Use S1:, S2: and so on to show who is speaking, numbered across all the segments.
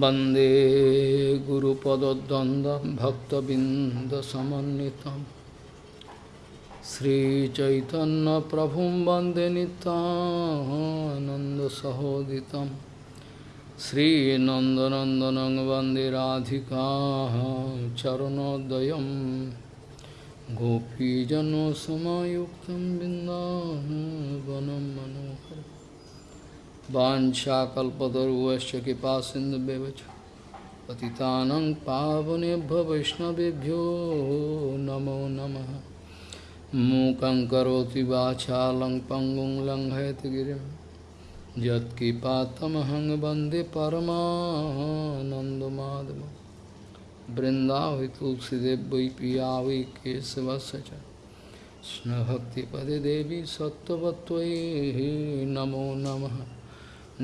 S1: वन्दे गुरुपदद्वन्द्वं भक्तबिन्दसमन्वितं श्रीचैतन्यप्रभुं वन्दे नितानन्दसहोदितं श्रीनन्दनन्दनं वन्दे राधिका चरणोदयं गोपीजनसमायुक्तं बिन्दावनं मनोहरम् वाञ्छाकल्पतरुवश्च कृपा सिन्धुव्यवच पतितानं पावनेभ्य वैष्णवेभ्यो नमो नमः। मूकं करोति वाचालं पङ्गुं लङ्घयति गिरिं। यत्कृपातमहं वंदे परमानन्दमाधवं। बृन्दावि तुलसीदेव वै पिया वै केशवस्य च नमो नमः।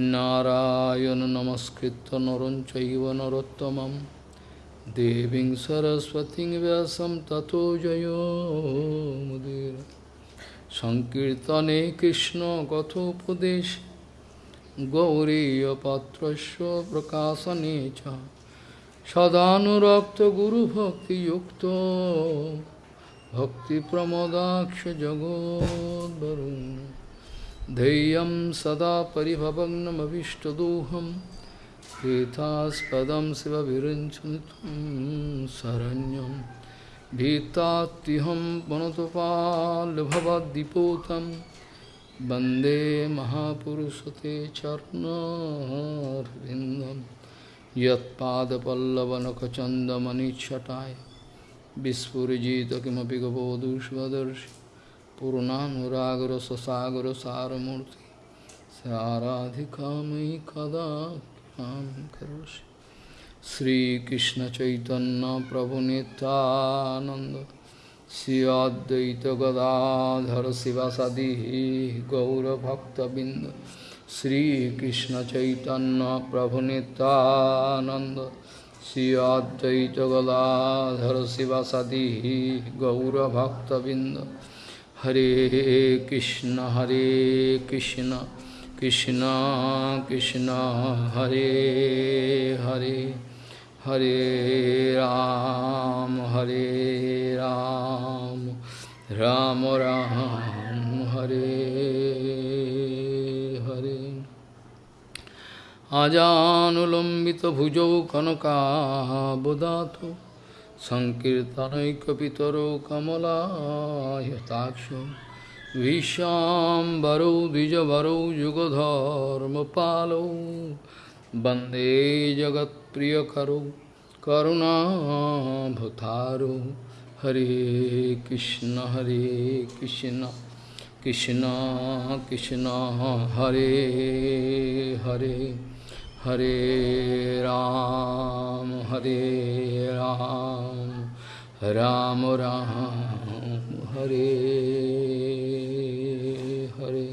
S1: নারায়ণ নমস্কৃত নরং নরোত্তম দেবী দেবীং সরস্বতী ব্যাসম ততো জয়োমুদির সংকীর্তনে কৃষ্ণ কথোপদেশ গৌরীপাত্র প্রকাশনে চ সদানুরক্ত ভক্তি প্রমদাক্ষ জগদ্বরুণ ध्येयं सदा परिभवग्नमभिष्टदोहं तीर्थास्पदं शिवविरञ्चनितं शरण्यं भीतात्युहं पुनतपाल्भवद्दिपूतं वन्दे महापुरुषते चरणर्विन्दं यत्पादपल्लवनखचन्दमनिच्छटाय विस्फुरिजित किमपि गबोधुष्वदर्शि पूर्णानुरागर ससागर सारमूर्ति साराधिका मयि कदा करोषि श्रीकृष्ण चैतन्य प्रभु नित्यानंद श्री अद्वैत गदाधर शिवासादि गौरभक्तबिंद श्रीकृष्ण चैतन्य प्रभु नित्यानंद Shri Hare Krishna, Hare Krishna, Krishna Krishna, Hare Hare, Hare Ram, Hare Ram, Ram Ram, Hare Hare. Ajanulambita bhujau kanaka bodhato. सङ्कीर्तनैकपितरो कमलायताक्षो, विश्वाम्बरौ, द्विजवरौ, युगधर्मपालौ, वंदे जगत्प्रियकरौ, करुणाभतारो, हरे कृष्ण हरे कृष्ण कृष्ण कृष्ण, हरे Hare. Hare Ram, Hare Ram, Ram Ram, Hare Hare.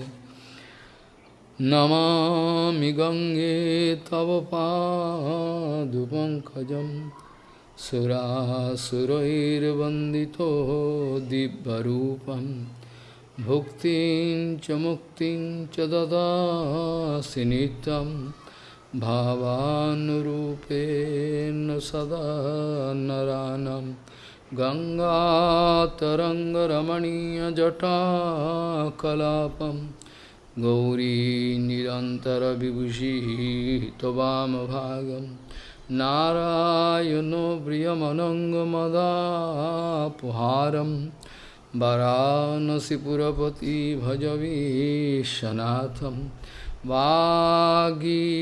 S1: Namami Gange Tava Padupankajam Surasurairvandito Dibbarupam Bhuktin Chamuktin Chadada Sinitam भावानुरूपेण सदा नरानं गङ्गातरङ्गरमणीयजटाकलापं गौरी निरन्तरविभूषिः त्ववामभागं नारायणो प्रियमनङ्गमदापुहारं वरानसिपुरपति भजवीशनाथम् वागीषजुष्वदने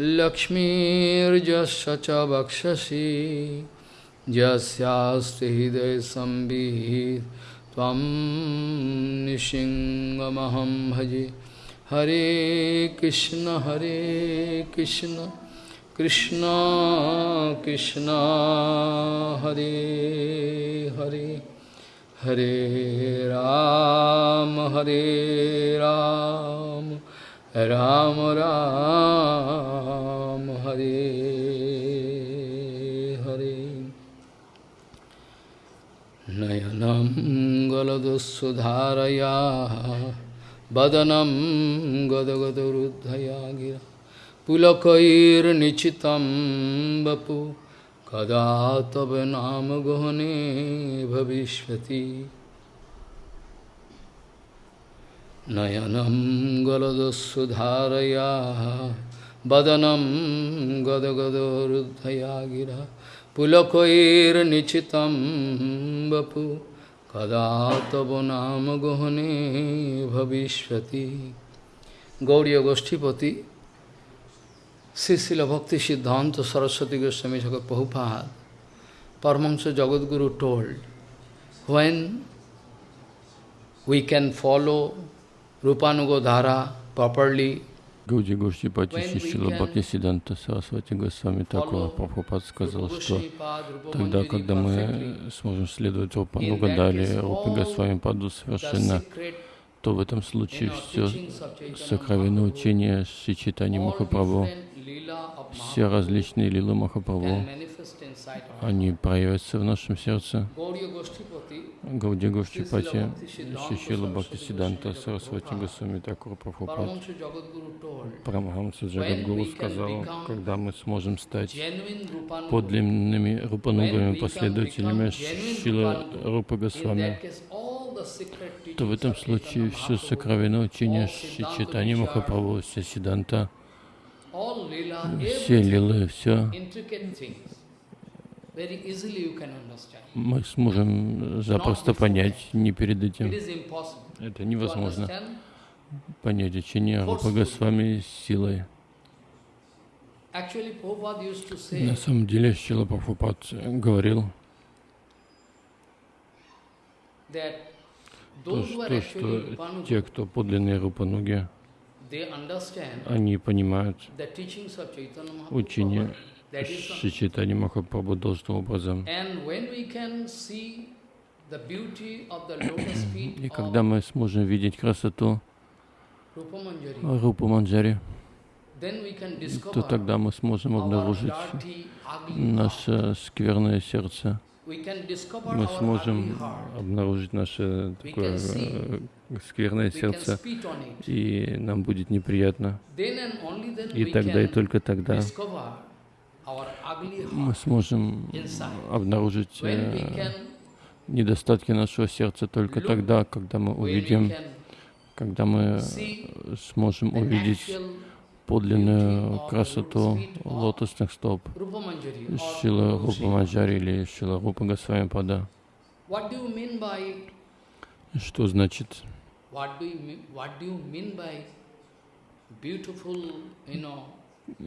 S1: लक्ष्मीर्जस्य च वक्षसि यस्यास्ति हृदयसंवित् त्वं निशिङ्गमहं भजे। हरे कृष्ण हरे कृष्ण कृष्ण कृष्ण, हरे Hare. Hare Ram, Hare Ram, Ram Ram, Hare Hare. Nayanam galadusudharaya, badanam gadagadarudhaya gira, pulakair nichitam bapu. कदा तव नाम गहने भविष्यति नयनं गलदस्सुधारया वदनं गदगदरुद्धया गिरा पुलकैर्निचितं वपु कदा तव नाम गहने भविष्यति Gaudiya Sisila Bhakti Siddhanta Saraswati Goswami Thakur Prabhupada, Paramahansa Jagadguru told, when we can follow Rupanugodhara properly,
S2: Гауди Гушчипати Шишила Бхакти Сиданта Сарасвати Госвами Такура Прабхупад сказал, что тогда, когда мы сможем следовать рупануга Гадаре, рупи Госвами Паду совершенно, то в этом случае все сокровенное учение Шичитани Махапрабху все различные лилы Махапрабху, они проявятся в нашем сердце. Гауди Гоштипати, Шишила Бхакти Сиданта, Сарасвати Госвами Такур Прабхупад. Прамахамса Джагадгуру сказал, когда мы сможем стать подлинными рупанугами, последователями Шила Рупа Госвами, то в этом случае все сокровенное учение Шичитани Махапрабху, Сиданта, все лилы, все мы сможем запросто понять, не перед этим. Это невозможно. понять учение Рупа Госвами силой. На самом деле, Шила Прабхупад говорил, то, что, что те, кто подлинные Рупануги, они понимают учение Шичитани Махапрабху должным образом. И когда мы сможем видеть красоту Рупа Манджари, то тогда мы сможем обнаружить наше скверное сердце. Мы сможем обнаружить наше такое скверное сердце, и нам будет неприятно. И тогда, и только тогда мы сможем обнаружить э, недостатки нашего сердца только тогда, когда мы увидим, когда мы сможем увидеть подлинную красоту лотосных стоп Шила Рупа Манджари или Шила Рупа Госвами Пада. Что значит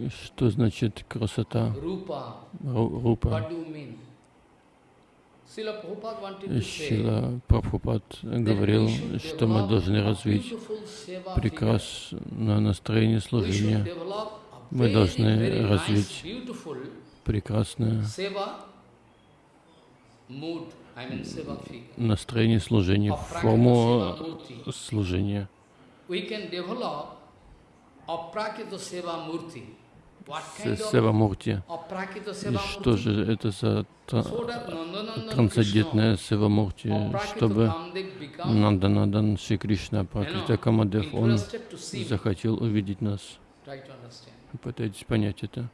S2: что значит красота? Рупа? Шила Прабхупад говорил, что мы должны развить прекрасное настроение служения. Мы должны развить прекрасное настроение служения, форму служения. Сева Мурти. И что же это за трансцендентная Сева Мурти, чтобы Нанданадан Шри Кришна, Пракрита Камадев, он захотел увидеть нас. Пытайтесь понять это.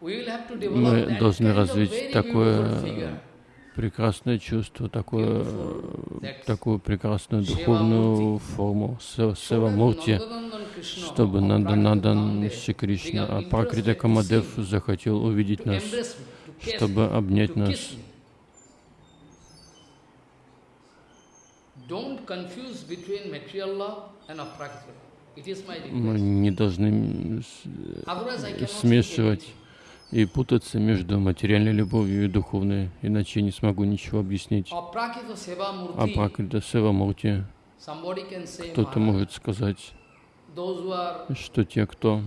S2: Мы должны развить такое прекрасное чувство, такое, такую прекрасную духовную форму. Севамурти, чтобы Надан Шри Кришна, а Пракрита Камадев захотел увидеть нас, чтобы обнять нас. Мы не должны смешивать и путаться между материальной любовью и духовной, иначе я не смогу ничего объяснить. А Пракрита Сева Мурти, кто-то может сказать, что те, кто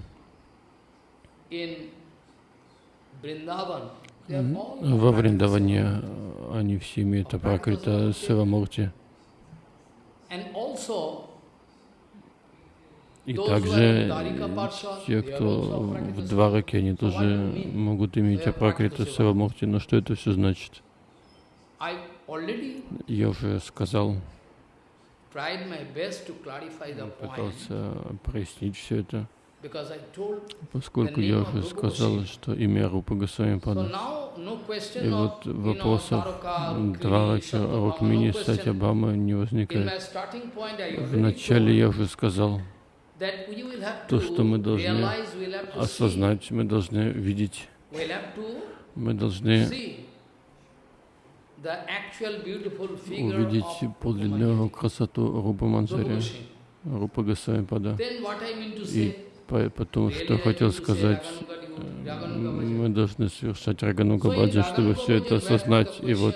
S2: во Вриндаване, они все имеют Апракрита Сева Мурти. И также те, кто в Двараке, они тоже могут иметь Апракрита Савамурти. Но что это все значит? Я уже сказал, пытался прояснить все это. Поскольку я уже сказал, что имя Рупа Госвами Пада. И вот вопросов Двараки, Рукмини, Сатябама не возникает. Вначале я уже сказал, то, что мы должны осознать, мы должны видеть, мы должны увидеть подлинную красоту Рупа Манджари, Рупа Госвами. Пада. И Потом, что хотел сказать, мы должны совершать Рагануга Баджи, чтобы все это осознать. И вот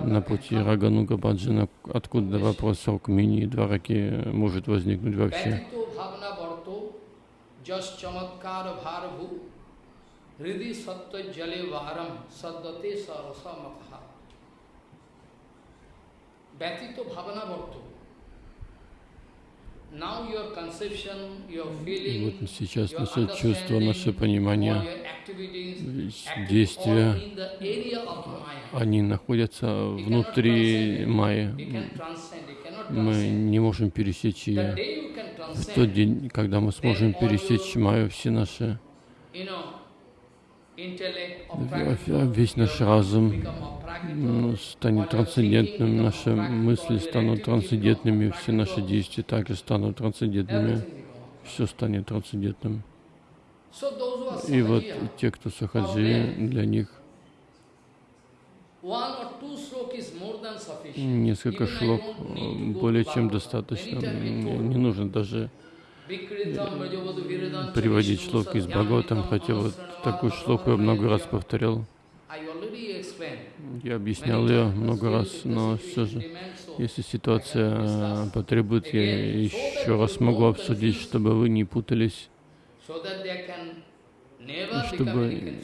S2: на пути Рагануга Баджина, откуда вопрос Рукмини и Двараки может возникнуть вообще. Hriদি и вот сейчас наше чувство, наше понимание, действия, они находятся внутри Майи. Мы не можем пересечь ее. В тот день, когда мы сможем пересечь Майю, все наши весь наш разум станет трансцендентным, наши мысли станут трансцендентными, все наши действия также станут трансцендентными, все станет трансцендентным. И вот те, кто сахаджи, для них несколько шлок более чем достаточно. Не нужно даже приводить шлок из Бхагаватам, хотя вот такую шлоку я много раз повторял. Я объяснял ее много раз, но все же, если ситуация потребует, я еще раз могу обсудить, чтобы вы не путались, чтобы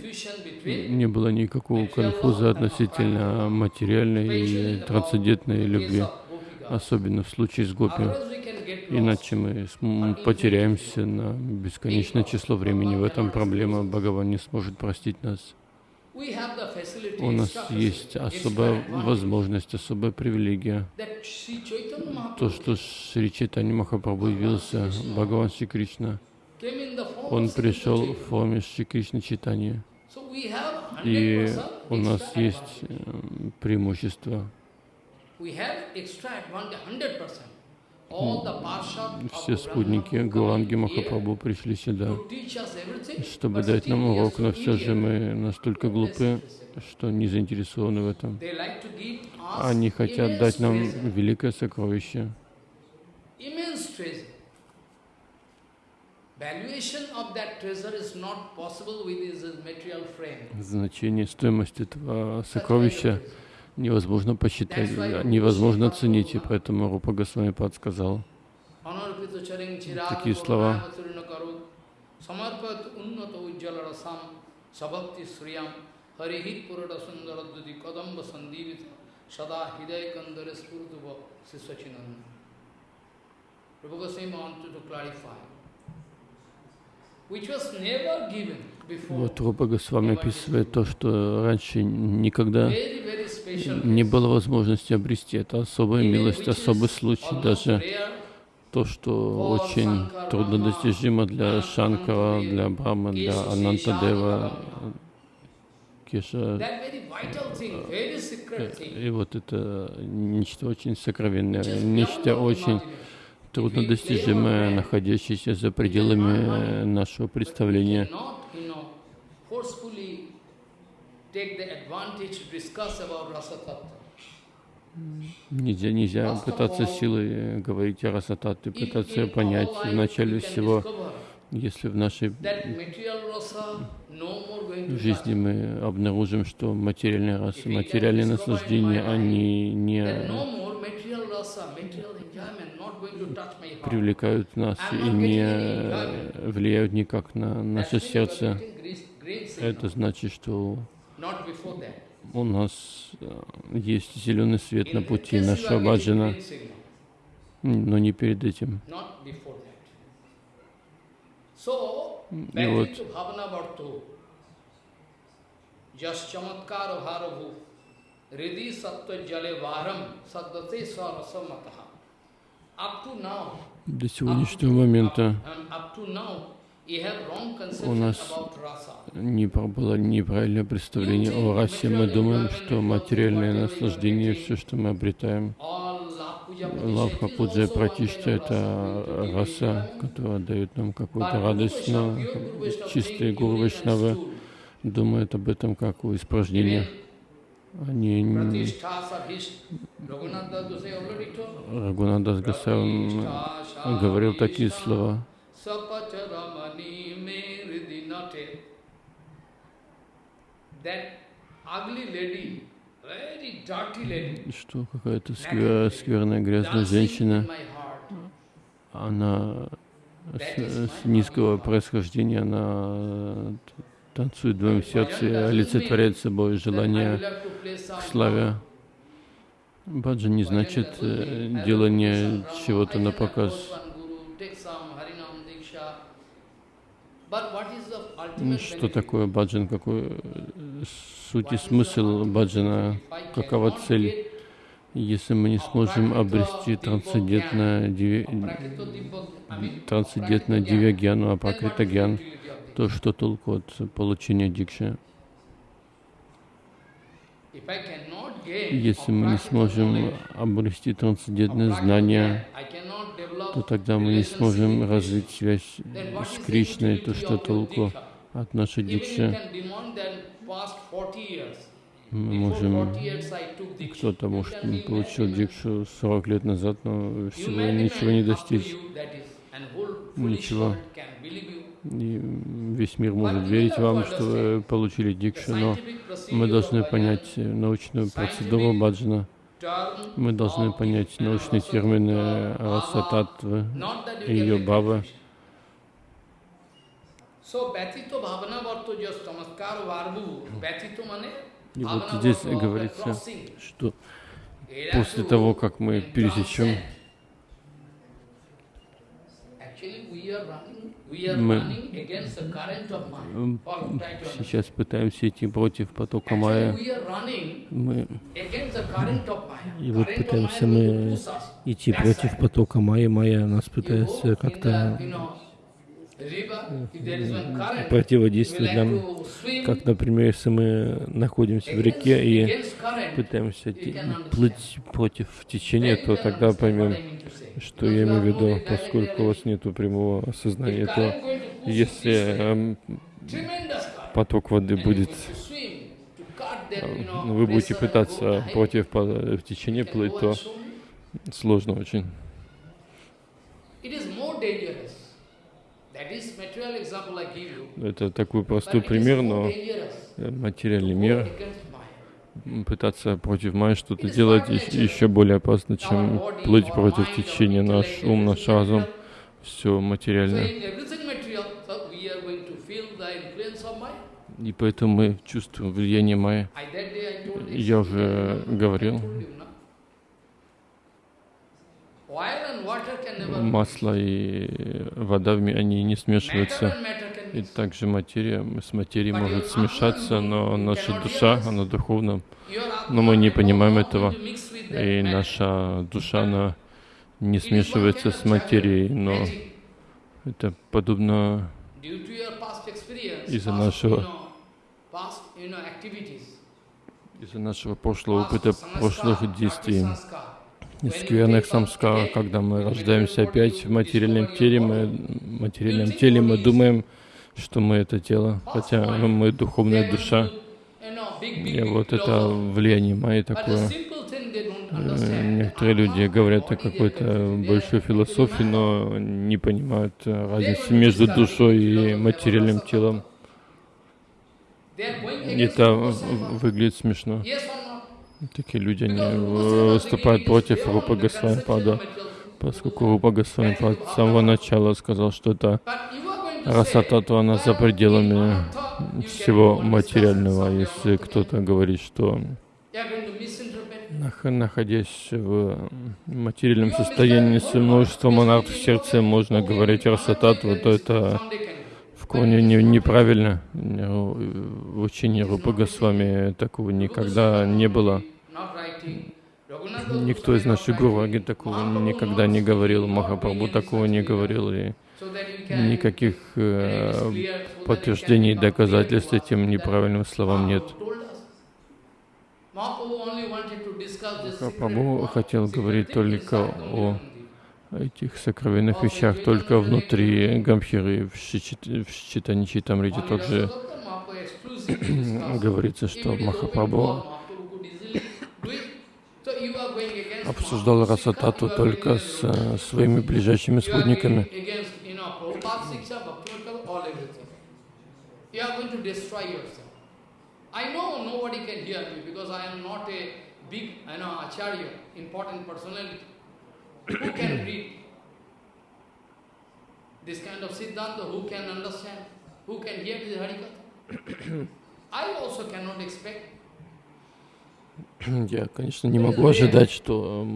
S2: не было никакого конфуза относительно материальной и трансцендентной любви, особенно в случае с гопи. Иначе мы потеряемся на бесконечное число времени. В этом проблема. Бхагаван не сможет простить нас. У нас есть особая возможность, особая привилегия. То, что Шри Чайтани Махапрабху явился, Бхагаван Шри Кришна, он пришел в форме Шри Кришны Чайтани. И у нас есть э, преимущество все спутники Гуранги Махапрабху пришли сюда, чтобы дать нам урок, но все же мы настолько глупы, что не заинтересованы в этом. Они хотят дать нам великое сокровище. Значение, стоимость этого сокровища невозможно посчитать, невозможно оценить, и поэтому Рупа Госвами подсказал такие слова. Вот Рупа Госвами описывает то, что раньше никогда не было возможности обрести. Это особая милость, особый случай, даже то, что очень трудно достижимо для Шанкара, для Брахма, для Анантадева, Кеша. И вот это нечто очень сокровенное, нечто очень труднодостижимое, находящееся за пределами нашего представления Нельзя, нельзя пытаться силой говорить о расататте, пытаться понять вначале всего, если в нашей жизни мы обнаружим, что материальные расы, материальные наслаждения, они не привлекают нас и не влияют никак на наше сердце. Это значит, что у нас э, есть зеленый свет на пути нашего баджана, но не перед этим. И вот. До сегодняшнего момента у нас не было неправильное представление о расе. Мы думаем, что материальное наслаждение, все, что мы обретаем, лавха пуджа пратишта — это раса, которая дает нам какую-то радость, но чистые гуру Вайшнавы думают об этом как о испражнении. Они не... Рагунадас Гасай говорил такие слова. Что какая-то сквер, скверная, грязная женщина, она с, с низкого происхождения, она танцует в твоем сердце и олицетворяет собой желание к славе. Баджан не значит э, делание чего-то на показ. Что такое баджан? Какой э, суть и смысл баджана? Какова цель? Если мы не сможем обрести трансцендентное диви... трансцендентное дивьягьяну, а то что толку от получения дикши? Если мы не сможем обрести трансцендентное знание, то тогда мы не сможем развить связь с Кришной, то что толку от нашей дикши. Мы можем, кто-то может получил дикшу 40 лет назад, но всего ничего не достичь, ничего. И весь мир может верить вам, что вы получили дикшу, но мы должны понять научную процедуру баджана. Мы должны понять научные термины раса татвы и ее бабы. И вот здесь говорится, что после того, как мы пересечем мы сейчас пытаемся идти против потока Майя. Мы и вот пытаемся мы идти против потока Майя. Майя нас пытается как-то противодействовать нам, как, например, если мы находимся в реке и пытаемся плыть против течения, то тогда поймем, что я имею в виду, поскольку у вас нет прямого осознания, то если э, поток воды будет, э, вы будете пытаться против течения плыть, то сложно очень. Это такой простой пример, но материальный мир пытаться против Майи что-то делать еще более опасно, чем плыть против течения. Наш ум, наш разум, все материальное. И поэтому мы чувствуем влияние Майи. Я уже говорил. Масло и вода, они не смешиваются. И также материя, с материей может смешаться, но наша душа, она духовна. Но мы не понимаем этого. И наша душа, она не смешивается с материей, но это подобно из-за нашего из-за нашего прошлого опыта, прошлых действий, скверных самскар, когда мы рождаемся опять в материальном теле, мы в материальном теле мы думаем, что мы это тело, хотя мы духовная душа. И вот это влияние Майи такое. Э, некоторые люди говорят о какой-то большой философии, но не понимают разницы между душой и материальным телом. Это выглядит смешно. Такие люди, они выступают против Рупа Госвамипада, поскольку Рупа Госвамипад с самого начала сказал, что это Раса татва, она за пределами всего материального. Если кто-то говорит, что находясь в материальном состоянии с множеством монархов в сердце, можно говорить расататву, то это в корне не, неправильно. В учении Рупа Госвами такого никогда не было. Никто из наших гураги такого никогда не говорил, Махапрабху такого не говорил, и никаких э, подтверждений и доказательств этим неправильным словам нет. Махапрабху хотел говорить только о этих сокровенных вещах, только внутри Гамхиры, в Читаничи Тамрите также говорится, что Махапрабху обсуждал Расатату только с своими ближайшими спутниками. I know nobody can hear me because I am not a big, I know, acharya, important personality. Я, конечно, не могу ожидать, что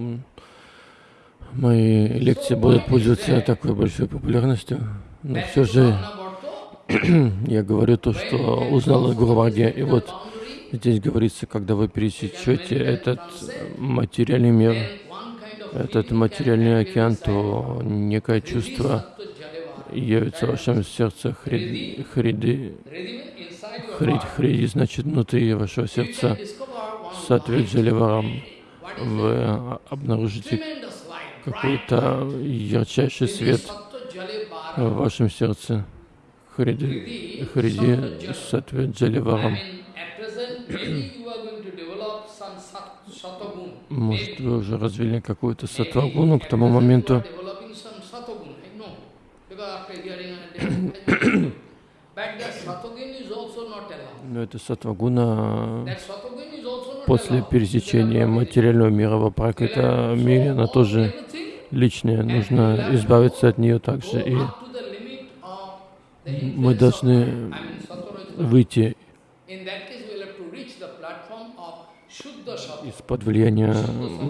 S2: мои лекции будут пользоваться такой большой популярностью, но все же я говорю то, что узнал о Гурваге, и вот здесь говорится, когда вы пересечете этот материальный мир, этот материальный океан, то некое чувство явится в вашем сердце хриди, хриди, хриди, хриди, значит, внутри вашего сердца соответствует Варам. Вы обнаружите какой-то ярчайший свет в вашем сердце. Хриди, Хриди Сатве Джаливарам. Может, вы уже развили какую-то сатвагуну к тому моменту. Но эта сатвагуна после пересечения материального мира в апракрита мире, она тоже личная. Нужно избавиться от нее также. И мы должны выйти из-под влияния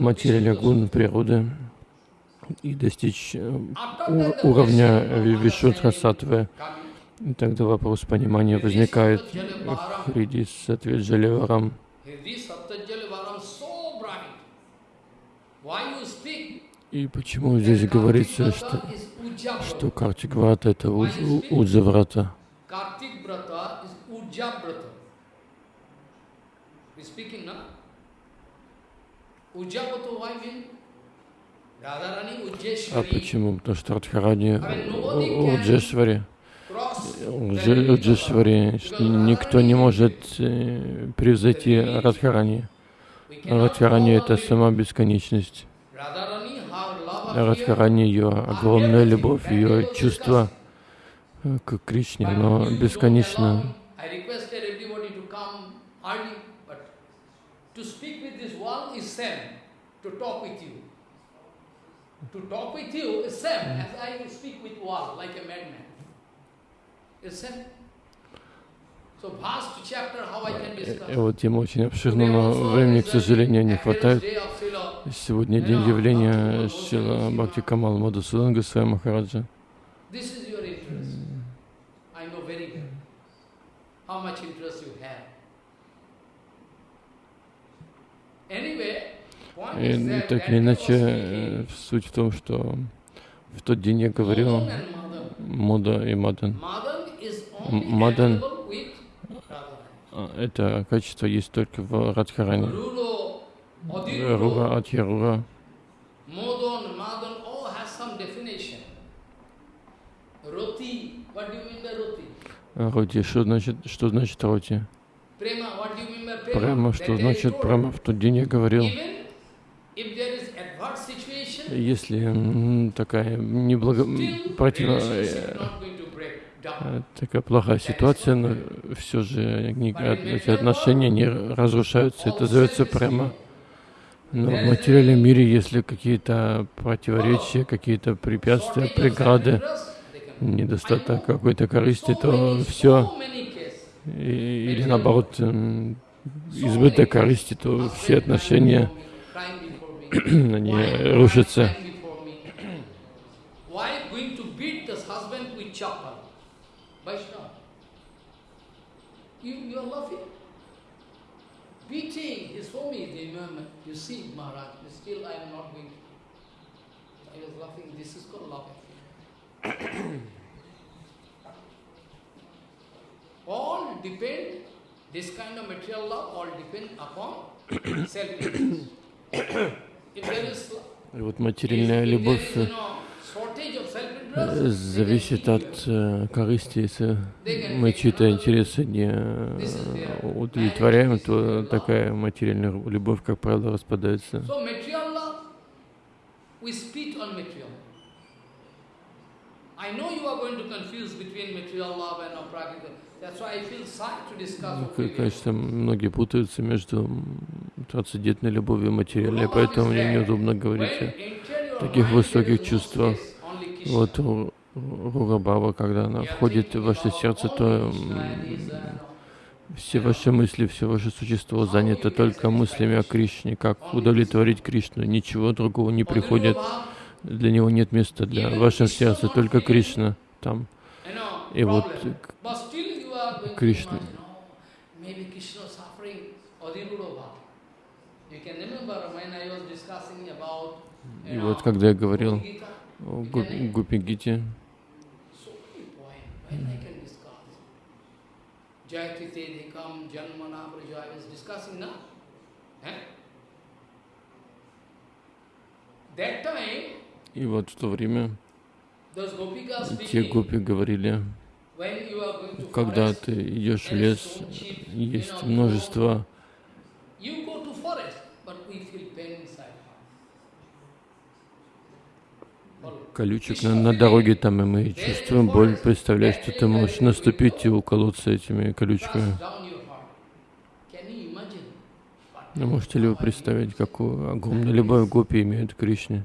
S2: материальных гун природы и достичь э, уровня Вишудха Сатвы. И тогда вопрос понимания возникает Хриди Сатве Джаливарам. И почему здесь говорится, что, что Картик Врата это Уджа Врата? А почему? Потому что Радхарани Уджешвари. Уджешвари. Никто не может э, превзойти Радхарани. Радхарани это сама бесконечность. Радхарани ее огромная любовь, ее чувство э, к Кришне, но бесконечно. Вот тема очень обширна, но времени, к сожалению, не хватает. Сегодня день явления Шила Бхакти Камал Мадусудан Госвами Махараджа. И так или иначе, суть в том, что в тот день я говорил Мода и Мадан. Мадан это качество есть только в Радхаране. Рура, Атьярура. Роти, что значит, что значит роти? Према, что значит према? В тот день я говорил, если такая неблаго... против... Э, такая плохая ситуация, но все же эти отношения не разрушаются. Это зовется прямо. Но в материальном мире, если какие-то противоречия, какие-то препятствия, преграды, недостаток какой-то корысти, то все, или наоборот, избыток корысти, то все отношения, они рушатся.
S1: depend, this kind of material love, all depend upon self-interest. if there is
S2: И вот материальная любовь зависит от э, корысти. Если мы чьи-то интересы не удовлетворяем, то такая материальная любовь, как правило, распадается. Конечно, многие путаются между трансцендентной любовью и материальной, поэтому мне неудобно говорить о таких высоких чувствах. Вот Ругабава, когда она входит в ваше сердце, то все ваши мысли, все ваше существо занято только мыслями о Кришне, как удовлетворить Кришну. Ничего другого не приходит. Для него нет места. Для вашего сердца, только Кришна там. И вот Кришна. И вот когда я говорил о Гупи И вот в то время те гопи говорили, когда ты идешь в лес, есть множество колючек на, на дороге там, и мы чувствуем боль. Представляешь, что ты можешь наступить и уколоться этими колючками. Ну, можете ли вы представить, какую огромную любовь гопи имеют к Кришне?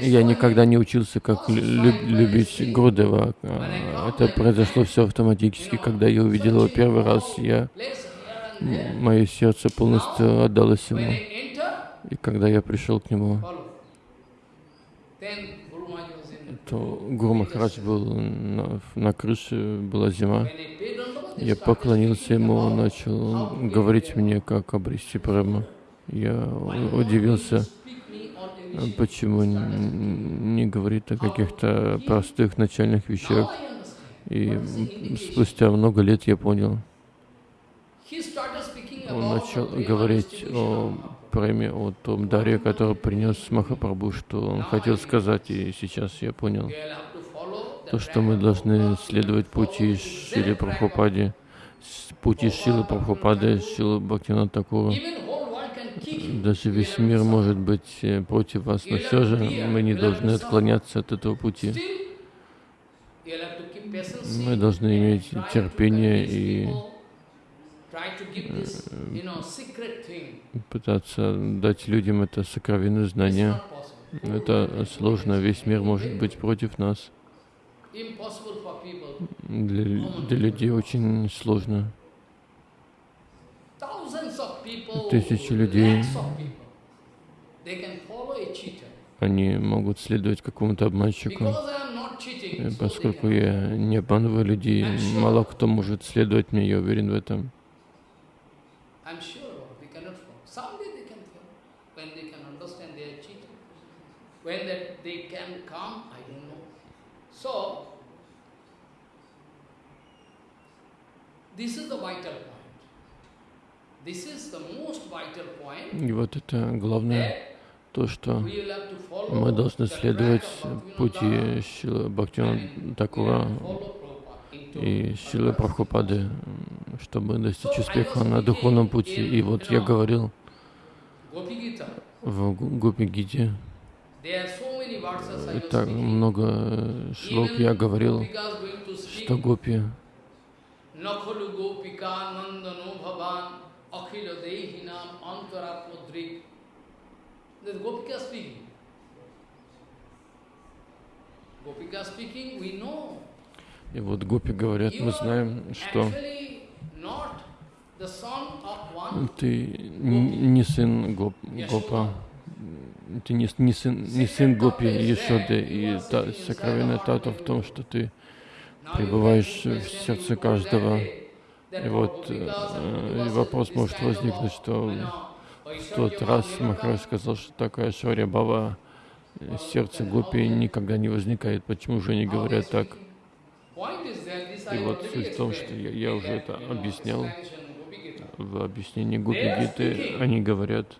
S2: я никогда не учился, как люб любить Гурдева. Это произошло все автоматически. Когда я увидел его первый раз, я мое сердце полностью отдалось ему. И когда я пришел к нему, то Гуру Махарадж был на, на крыше, была зима. Я поклонился ему, он начал говорить мне, как обрести прямо. Я удивился, почему не говорит о каких-то простых начальных вещах. И спустя много лет я понял, он начал говорить о премии, о том даре, который принес Махапрабху, что он хотел сказать, и сейчас я понял, то, что мы должны следовать пути Шили Прабхупади, пути Шилы Прабхупады, Шилы Бхактина Такура. Даже весь мир может быть э, против вас, но все же мы не должны отклоняться от этого пути. Мы должны иметь терпение и пытаться дать людям это сокровенное знание. Это сложно, весь мир может быть против нас. Для, для людей очень сложно. Тысячи людей, они могут следовать какому-то обманщику. Поскольку я не обманываю людей, мало кто может следовать мне, я уверен в этом. This is the vital point. This is the most vital point. И вот это главное, то, что мы должны следовать пути Бхактина Такура и Шилы Прабхупады, чтобы достичь успеха на духовном пути. И вот я говорил в Гопи Гите, так много шлок я говорил, что гопи
S1: Dehinam antaratmadrik. This gopika speaking. Gopika speaking, we know.
S2: И вот гопи говорят, мы знаем, что ты не сын гоп, Гопа, ты не, не, сын, не сын Гопи Ешоды, и та, сокровенная тата в том, что ты пребываешь в сердце каждого. И вот э, вопрос может возникнуть, что в тот раз Махарадж сказал, что такая Шварья Бава, сердце Гопи никогда не возникает. Почему же они говорят так? И вот суть в том, что я, я уже это объяснял в объяснении Гопи Гиты, они говорят,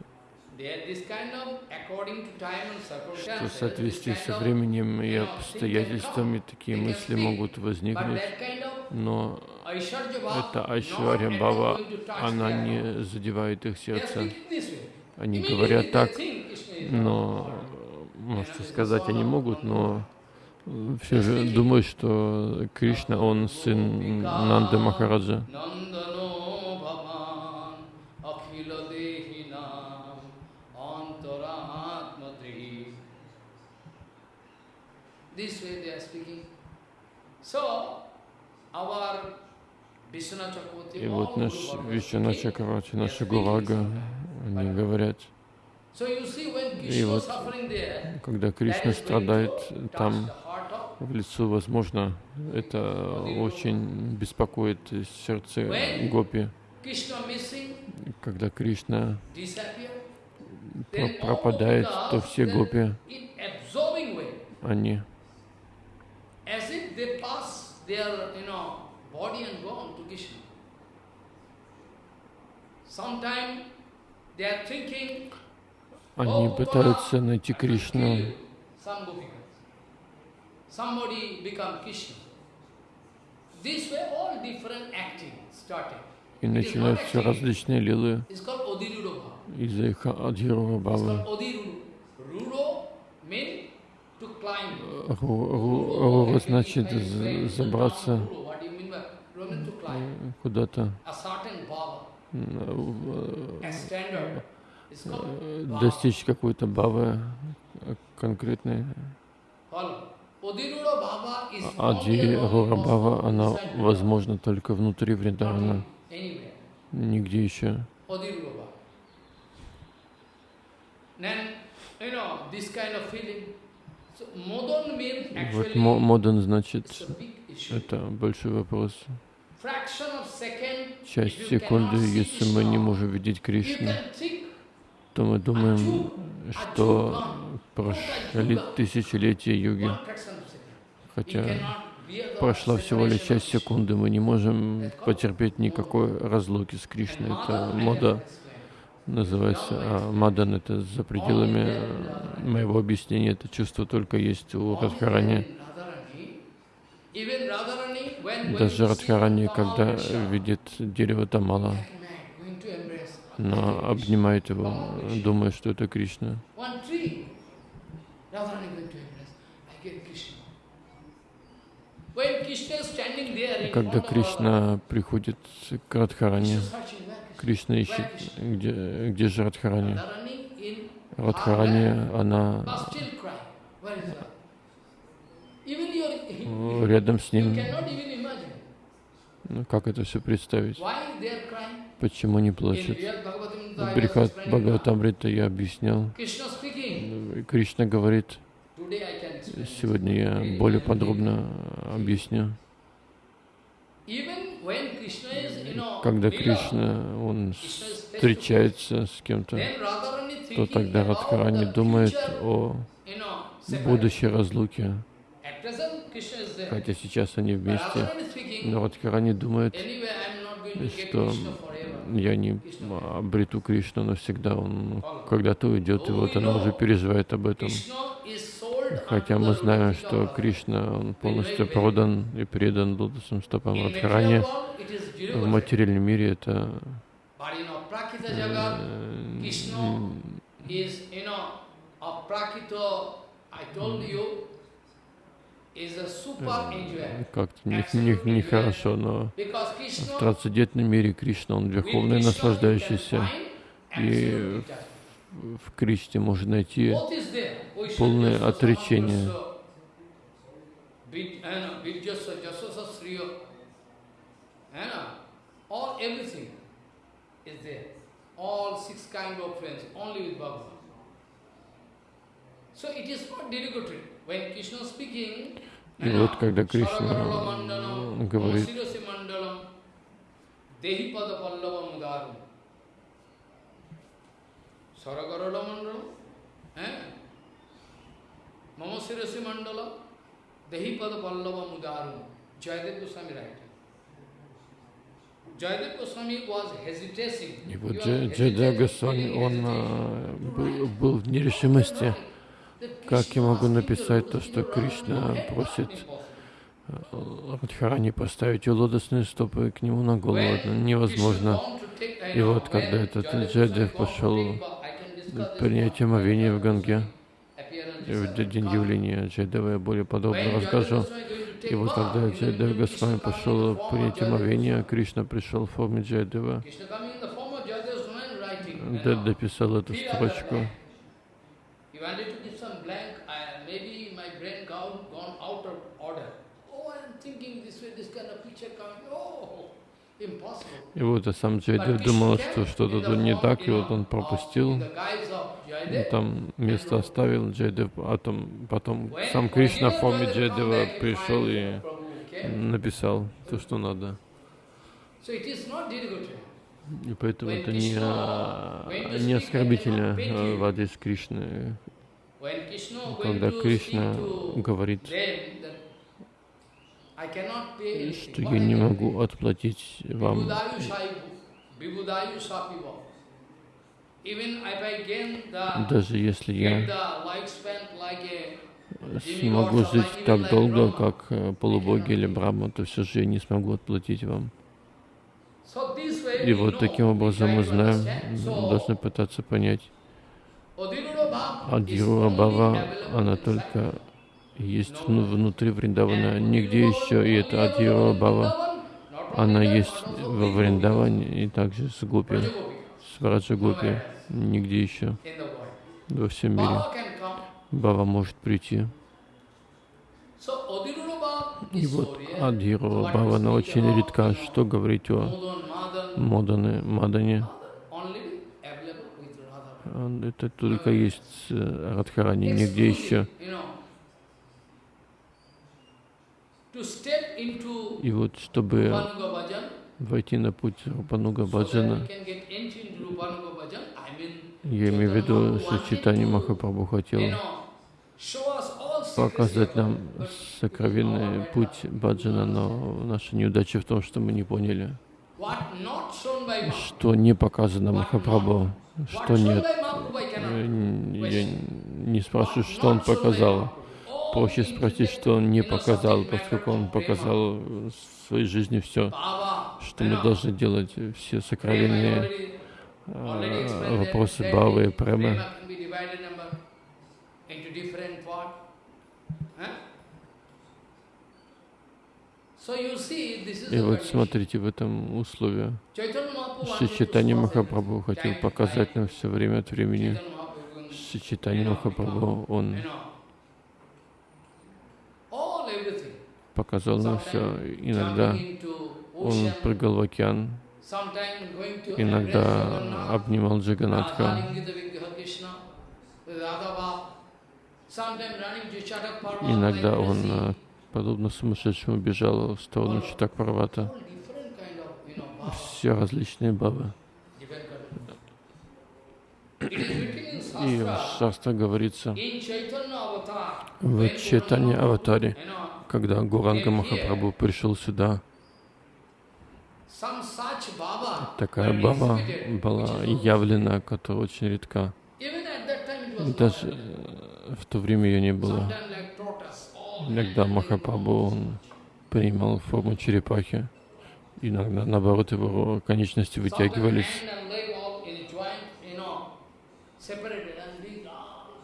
S2: что в соответствии со временем и обстоятельствами такие мысли могут возникнуть, но эта Айшварья Бава, она не задевает их сердце. Они говорят так, но, можете сказать, они могут, но все же думают, что Кришна, он сын Нанды Махараджа. И вот наш Вишна Чакравати, наша Гурага, они говорят, и вот когда Кришна страдает там в лицу, возможно, это очень беспокоит сердце Гопи. Когда Кришна пропадает, то все Гопи, они они пытаются найти Кришну. И начинают все различные лилы. Из-за их Адхирова Бавы. Рура значит забраться куда-то, достичь какой-то бавы конкретной. Адхирура Бава, она возможна только внутри Вриндавана, нигде еще. Вот модан значит, это большой вопрос. Часть секунды, если мы не можем видеть Кришну, то мы думаем, что прошли тысячелетия йоги. Хотя прошла всего лишь часть секунды, мы не можем потерпеть никакой разлуки с Кришной. Это мода называется, а Мадан это за пределами моего объяснения, это чувство только есть у Радхарани. Даже Радхарани, когда видит дерево Тамала, она обнимает его, думая, что это Кришна. Когда Кришна приходит к Радхарани, Кришна ищет, где, где же Радхарани. Радхарани, она рядом с ним. Ну, как это все представить? Почему не плачут? Брихат Бхагаватамрита я объяснял. Кришна говорит, сегодня я более подробно объясню. Когда Кришна, он встречается с кем-то, то тогда Радхарани думает о будущей разлуке. Хотя сейчас они вместе, но Радхарани думает, что я не обрету Кришну навсегда, он когда-то уйдет, и вот она уже переживает об этом. Хотя мы знаем, что Кришна, он полностью продан и предан лотосным стопам Радхарани. В материальном мире это как-то нехорошо, не, не, но в трансцендентном мире Кришна, он верховный наслаждающийся, и в Кришне можно найти полное отречение. All six kind of friends, only with Bhagavan. So it is not derogatory. When Krishna speaking, и вот когда Кришна говорит, Saragarala mandala, eh? Mama Sirasi mandala, Dehi pada pallava mudarum. Jayadev Goswami writing. И вот Джайдев Госвами, он был, был в нерешимости. Как я могу написать то, что Кришна просит Радхарани поставить ее лотосные стопы к нему на голову? Это невозможно. И вот когда этот Джайдев пошел принять омовение в Ганге, в день явления Джайдева я более подробно расскажу. И вот когда Джайдев Госвами пошел принять омовение, Кришна пришел в форме Джайдева, дописал эту строчку. И вот сам Джайдев думал, что что-то тут не так, и вот он пропустил, там место оставил Джайдев, а там, потом сам Кришна в форме Джайдева пришел и написал то, что надо. И поэтому это не, не оскорбительно в адрес Кришны, когда Кришна говорит, что я не могу отплатить вам. Даже если я смогу жить так долго, как э, полубоги или Брахма, то все же я не смогу отплатить вам. И вот таким образом мы знаем, должны пытаться понять, Адирура Бава, она только есть внутри Вриндавана, нигде еще, и это Адьява Бава, она есть во Вриндаване и также с Гопи, с Враджа Гопи, нигде еще во всем мире. Бава может прийти. И вот Адхирова Бава, она очень редка. Что говорить о Модане, Мадане? Это только есть Радхарани, нигде еще. И вот, чтобы войти на путь Рупануга Баджана, я имею в виду, что Читани Махапрабху хотел показать нам сокровенный путь Баджана, но наша неудача в том, что мы не поняли, что не показано Махапрабху, что нет. Я не спрашиваю, что он показал проще спросить, что он не показал, поскольку он показал в своей жизни все, что мы должны делать, все сокровенные э, вопросы Бавы и Премы. И вот смотрите, в этом условии Шичитани Махапрабху хотел показать нам все время от времени. Шичитани Махапрабху, он показал нам все. Иногда он прыгал в океан, иногда обнимал Джаганатха, иногда он, э, подобно сумасшедшему, бежал в сторону Читакпарвата. Все различные бабы. И в Шастра говорится, в Чайтане Аватаре, когда Гуранга Махапрабху пришел сюда, такая баба была явлена, которая очень редка. Даже э, в то время ее не было. Иногда Махапрабху он принимал форму черепахи, иногда, наоборот, его конечности вытягивались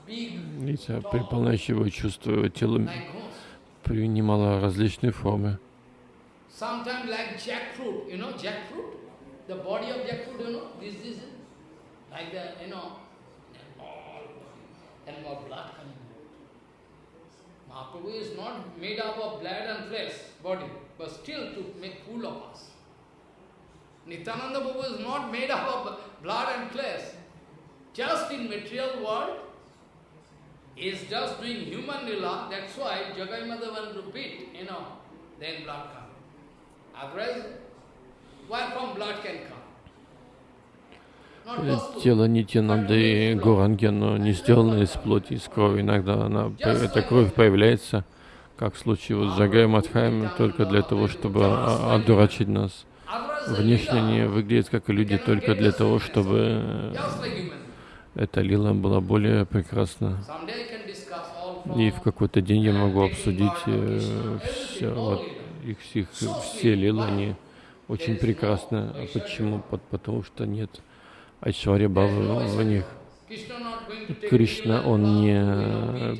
S2: И при полночи его чувство, его тело принимало различные формы.
S1: Mahaprabhu is not made up of blood and flesh, body, but still to make fool of us. Nityananda Prabhu is not made up of blood and flesh. Just in material world, is just doing human lila, that's why Jagai Madhavan repeat, you know, then blood comes. Otherwise, where from blood can come?
S2: Тело Нитянанды и Гурангена не сделано из плоти, из крови. Иногда она, эта кровь появляется, как в случае вот с Джагай Мадхаем, только для того, чтобы одурачить нас. Внешне они выглядят как люди только для того, чтобы эта лила была более прекрасна. И в какой-то день я могу обсудить э, все, вот, их всех, все лилы, они очень прекрасны. А почему? Потому что нет Айшвари Бабы в них. Кришна, он не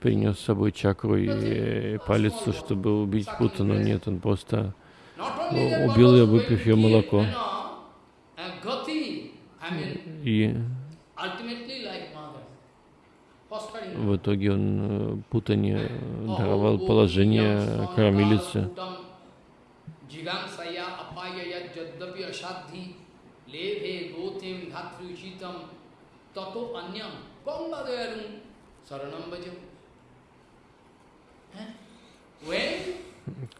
S2: принес с собой чакру и палец, чтобы убить Путану. Нет, он просто убил ее, выпив ее молоко. И в итоге он э, Путане даровал положение кормилицы.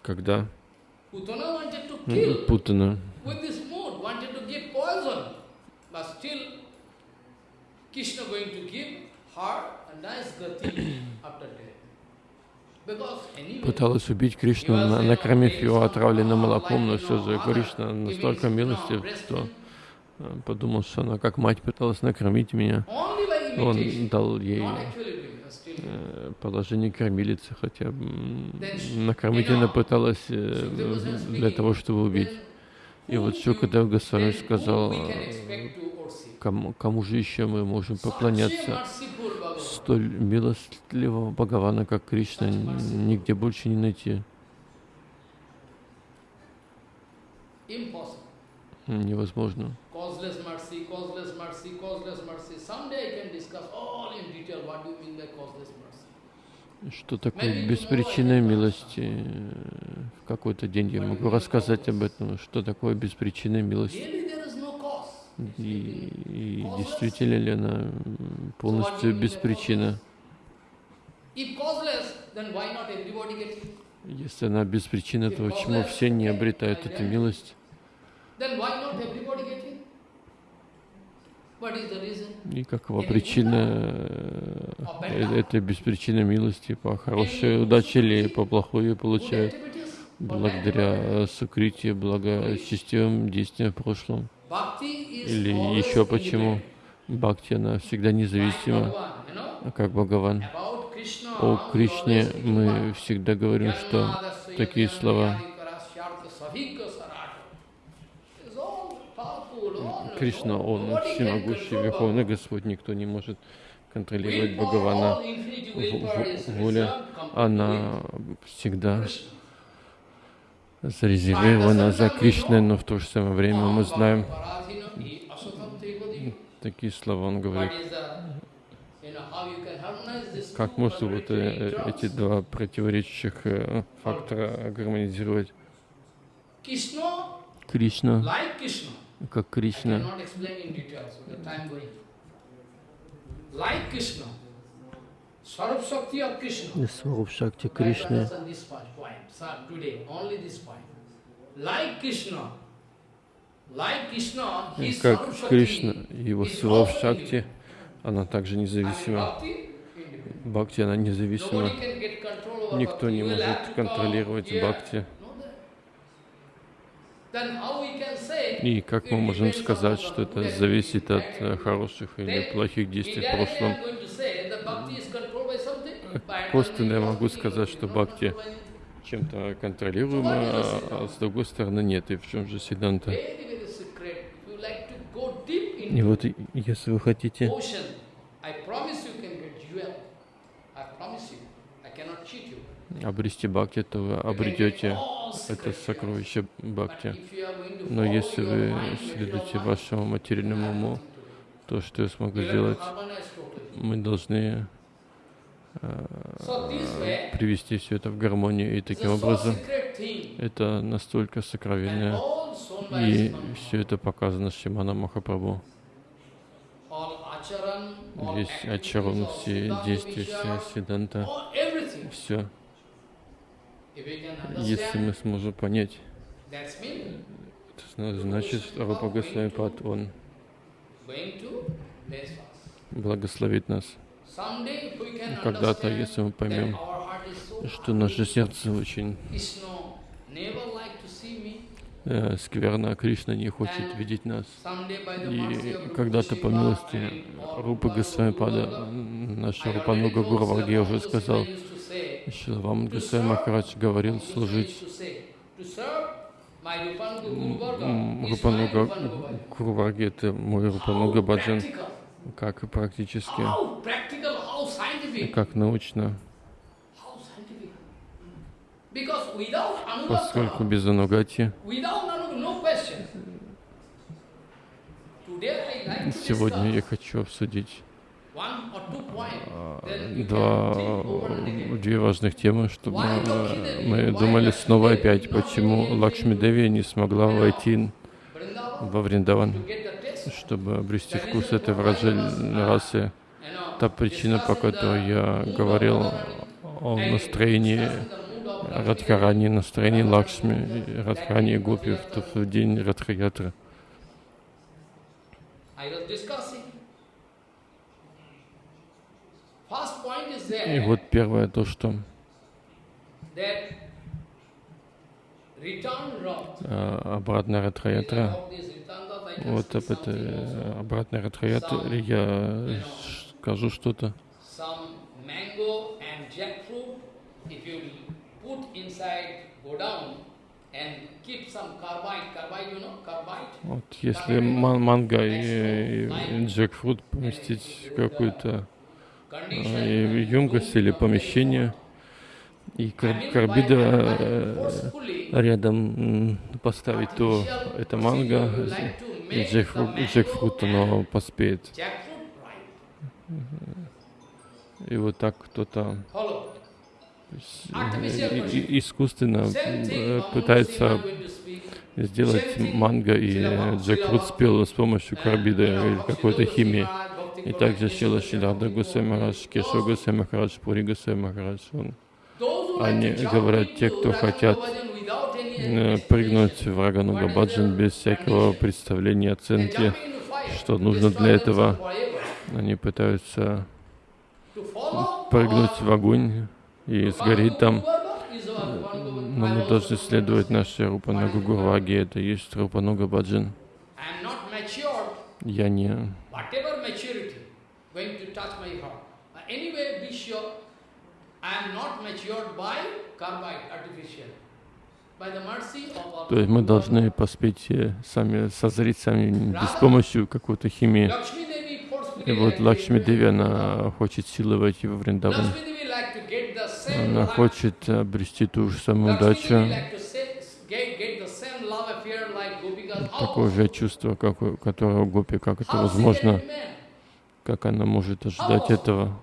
S2: Когда? Путана Krishna going to give her a nice gati after death. Пыталась убить Кришну, накормив его отравленным молоком, но все же Кришна настолько милостив, что э, подумал, что она как мать пыталась накормить меня. Он дал ей э, положение кормилицы, хотя накормить она пыталась э, для того, чтобы убить. И вот Шукадев Госвами сказал, кому, кому же еще мы можем поклоняться столь милостливого Бхагавана, как Кришна, нигде больше не найти. Невозможно. Что такое беспричинная милость? Какой-то день я могу рассказать об этом. Что такое беспричинная милость? И, и действительно ли она полностью без причины? Если она без причины, то почему все не обретают эту милость? И какова причина э, этой беспричинной милости? По хорошей удаче или по плохой ее получают? Благодаря сукрите, благочестивым действиям в прошлом. Или еще почему Бхакти, она всегда независима, как Бхагаван. О Кришне мы всегда говорим, что такие слова. Кришна, Он всемогущий, Верховный Господь, никто не может контролировать Бхагавана. Воля, она всегда зарезервирована за Кришной, но в то же самое время мы знаем, такие слова он говорит, как можно вот э, эти два противоречащих э, фактора гармонизировать? Кришна, как Кришна, Swarup Shakti Кришны как Кришна, его Сваруб Шакти, она также независима. Бхакти, она независима. Никто не может контролировать Бхакти. И как мы можем сказать, что это зависит от э, хороших или плохих действий в прошлом? Просто я могу сказать, что бхакти чем-то контролируемо, а, с другой стороны нет. И в чем же Сиданта? И вот если вы хотите обрести бхакти, то вы обретете это сокровище бхакти. Но если вы следуете вашему материальному уму, то, что я смогу сделать, мы должны э, привести все это в гармонию. И таким образом это настолько сокровенное. И все это показано Шимана Махапрабху. Весь ачаран, все действия, вся седанта, все. Если мы сможем понять, это значит, что Рупа Госвамипад, он благословит нас. Когда-то, если мы поймем, что наше сердце очень э, скверно, а Кришна не хочет видеть нас. И когда-то по милости Рупы Госвамипада, наша Рупануга Гурварги уже сказал, Шилавам Гусей Махарадж говорил служить Рупануга Гурварги, это мой Рупануга Баджан, как практически, как научно. Поскольку без анугати. сегодня я хочу обсудить два, две важных темы, чтобы мы думали снова опять, почему Лакшми Деви не смогла войти во Вриндаван, чтобы обрести вкус этой расы. Та причина, по которой я говорил о настроении Радхарани, настроении Лакшми, Радхарани и Гопи в тот день Радхаятры. И вот первое то, что а, обратная ратхаятра, вот об этой обратной ратхаятре я скажу что-то. Вот если манго и, и джекфрут поместить какую-то емкость или помещение, и карбида э, рядом поставить, то это манго, и джекфрут, оно поспеет. И вот так кто-то искусственно э, пытается сделать манго и джекфрут спел с помощью карбида или какой-то химии. И также Шила Шидарда Гусей Махарадж, Кешо Гусей Махарадж, Пури Гусей Махарадж. Он, они говорят, те, кто хотят прыгнуть в Рагануга Баджан без всякого представления, оценки, что нужно для этого, они пытаются прыгнуть в огонь и сгореть там. Но мы должны следовать нашей Рупанага Гурваги, это есть Рупанага Баджан. Я не anyway, be sure, I am not matured by carbide, artificial. То есть мы должны поспеть э, сами, созреть сами без помощи какой-то химии. И вот Лакшми Деви, она хочет силы войти во Вриндаван. Она хочет обрести ту же самую удачу, такое же чувство, как, которое у Гопи, как это возможно. Как она может ожидать этого?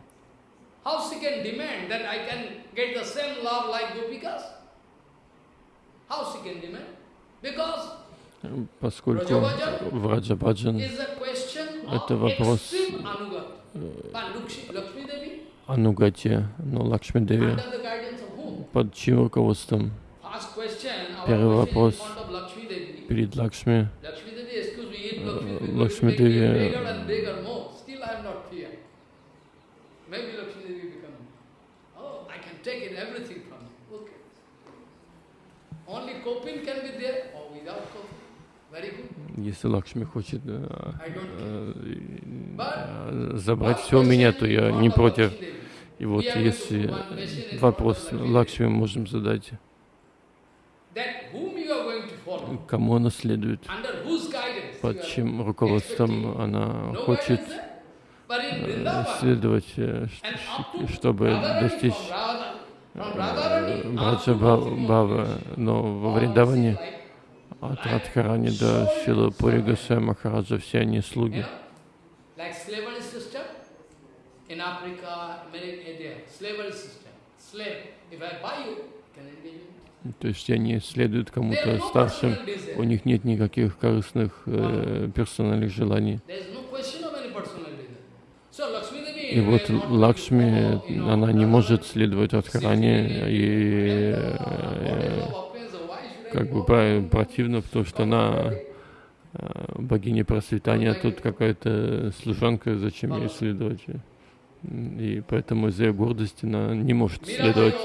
S2: Поскольку в Раджабаджан это вопрос Анугати, но Лакшми Деви. Под чьим руководством? Первый вопрос перед Лакшми. Лакшми Деви take it, everything from you. Okay. Only coping can be there or without coping. Very good. Если Лакшми хочет э, э, забрать все у меня, то я не против. И вот если вопрос Лакшми можем задать, кому она следует, под чьим руководством она хочет э, следовать, чтобы достичь Браджа Бава, но во Вриндаване от Радхарани до Шила Пури Госвами Махараджа все они слуги. То есть они следуют кому-то старшим, у них нет никаких корыстных э, персональных желаний. И вот Лакшми, она не может следовать Радхарани, и э, как бы противно, потому что она э, богиня процветания, а тут какая-то служанка, зачем ей следовать? И поэтому из-за ее гордости она не может следовать.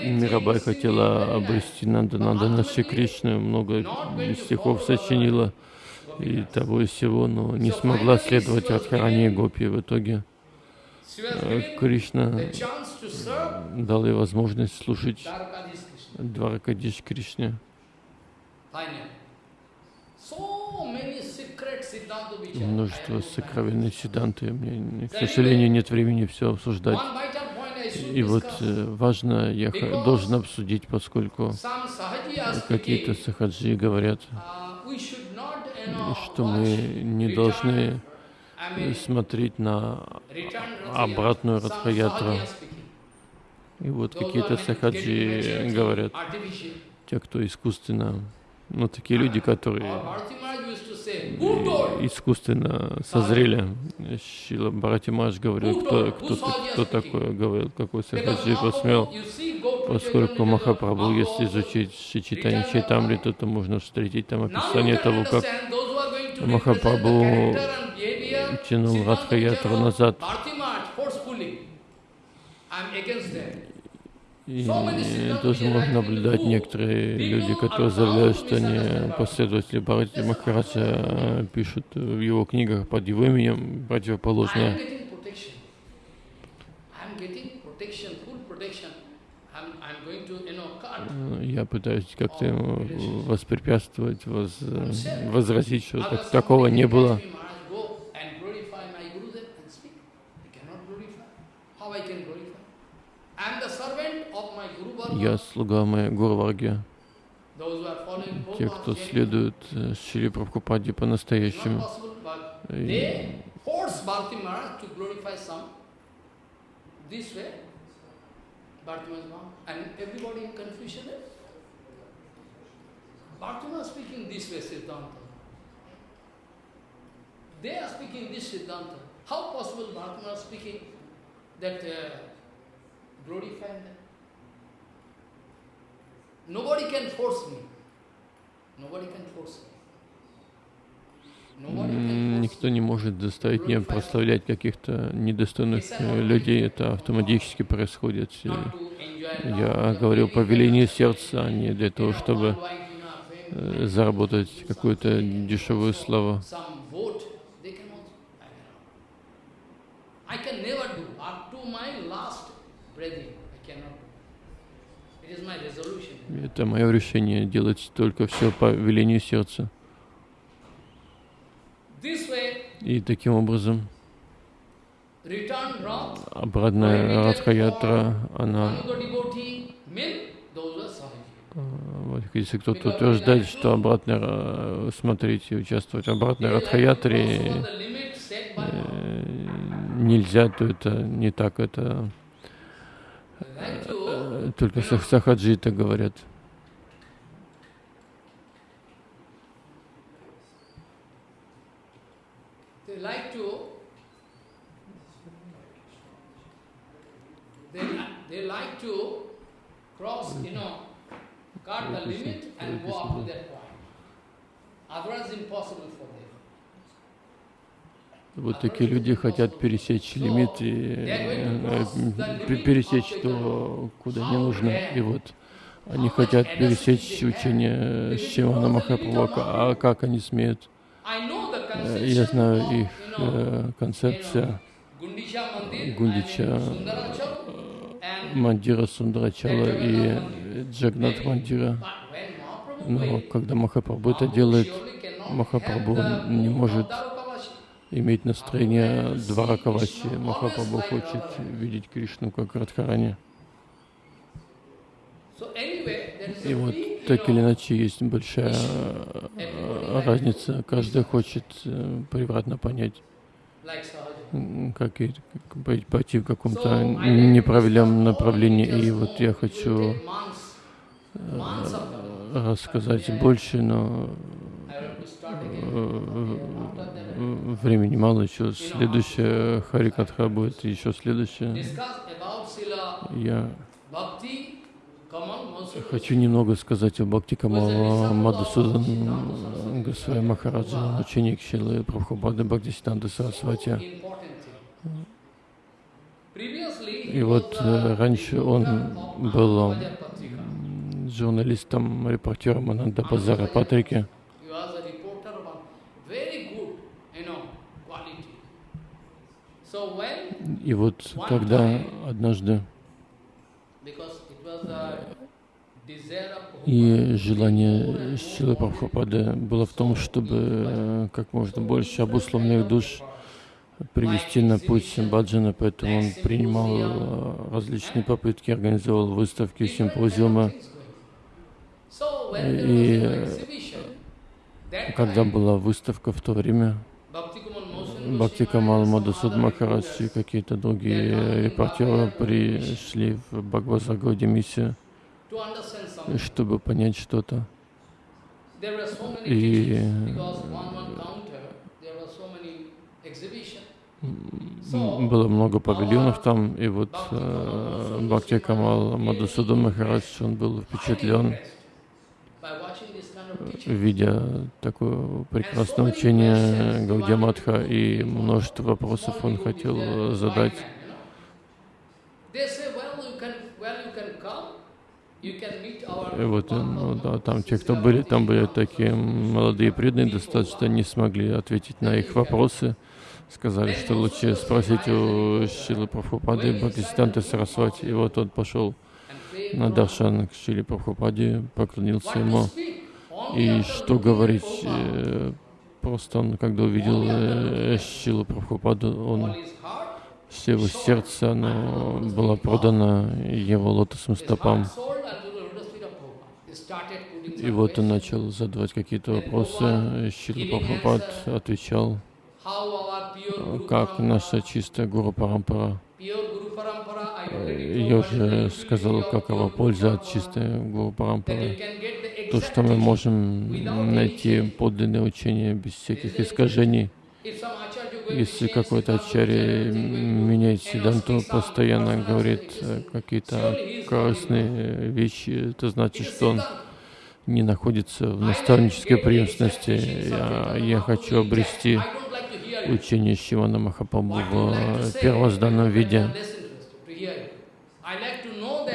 S2: Мирабай хотела обрести Нанданандана Шри Кришну, много стихов сочинила и того и всего, но не смогла следовать Радхарани и Гопи. В итоге Кришна дал ей возможность служить Дваракадиш Кришне. Множество сокровенных сиданты. Мне, к сожалению, нет времени все обсуждать. И вот э, важно, я должен обсудить, поскольку какие-то сахаджи говорят, что мы не должны смотреть на обратную Радхаятру. И вот какие-то сахаджи говорят, те, кто искусственно, ну, такие люди, которые искусственно созрели. Шила Бхаратимаш говорил, кто, кто, кто такой, говорил, какой Сахаджи посмел, поскольку Махапрабху, если изучить Шичитани Чайтамриту, то можно встретить там описание того, как Махапрабху тянул Радхаятру назад. И тоже можно наблюдать. Некоторые люди, которые заявляют, что они последователи Бхарати Махараджа, пишут в его книгах под его именем противоположное. Я пытаюсь как-то воспрепятствовать, воз, возразить, что так, такого не было. Я слуга моей Гурварги. Те, кто следует э, Шри Прабхупаде по-настоящему. How possible Bhartima speaking that uh, glorifying them? Nobody can force me. Nobody can force me. Никто не может заставить меня прославлять каких-то недостойных э, людей. Это автоматически происходит. Я говорил по велению сердца, а не для того, чтобы э, заработать какую-то дешевую славу. I can never do. Up to my last breathing, I cannot do. It is my resolution. Это мое решение делать только все по велению сердца. И таким образом обратная Радхаятра, она вот, если кто-то утверждает, что обратно смотреть и участвовать в обратной Радхаятре э, нельзя, то это не так, это э, только сахаджи это говорят. cut the limit and up to that point. Otherwise impossible for. Вот такие люди хотят пересечь лимит и э, пересечь то, куда не нужно. И вот они хотят пересечь учение Шивана Махапрабху. А как они смеют? Э, я знаю их э, концепция Гундича Мандира Сундарачала и Джагнат Мандира. Но когда Махапрабху это делает, Махапрабху не может иметь настроение Дваракавачи. Махапрабху хочет видеть Кришну как Радхарани. И вот так или иначе есть большая э, разница. Каждый хочет э, превратно понять, как, и, пойти в каком-то неправильном направлении. И вот я хочу э, рассказать больше, но времени мало еще. Следующая Харикатха будет еще следующая. Я Хочу немного сказать о Бхакти Камала Мадусудан Госвами Махараджа, ученик Шилы Прабхупады Бхактисиданта Сарасвати. И вот э, раньше он был журналистом, репортером Ананда Базара Патрики. И вот когда однажды и желание Силы Прабхупады было в том, чтобы э, как можно больше обусловленных душ привести на путь Баджана, поэтому он принимал э, различные попытки, организовал выставки, симпозиумы. И когда была выставка в то время, Бхакти Камал Мадасуд Махарадж и какие-то другие репортеры пришли в Бхагавасагоде миссию чтобы понять что-то. И было много павильонов там, и вот э, Бхакти Камал Мадусуда Махарадж, он был впечатлен, видя такое прекрасное учение Гаудиаматха, и множество вопросов он хотел задать. И вот ну, да, там те, кто были, там были такие молодые преданные, достаточно не смогли ответить на их вопросы. Сказали, что лучше спросить у Шилы Прабхупады Бхактисиданта Сарасвати. И вот он пошел на Даршан к Шиле Прабхупаде, поклонился ему. И что говорить, э, просто он, когда увидел э, Шилу Прабхупаду, он все его сердце оно было продано его лотосным стопам. И вот он начал задавать какие-то вопросы. Шила Прабхупад отвечал, как наша чистая Гуру Парампара. Я уже сказал, какова польза от чистой Гуру Парампары. То, что мы можем найти подлинное учение без всяких искажений. Если какой-то ачарья меняет седанту, постоянно говорит э, какие-то корыстные вещи, это значит, что он не находится в наставнической преемственности. Я, я хочу обрести учение Шивана Махапрабху в первозданном виде.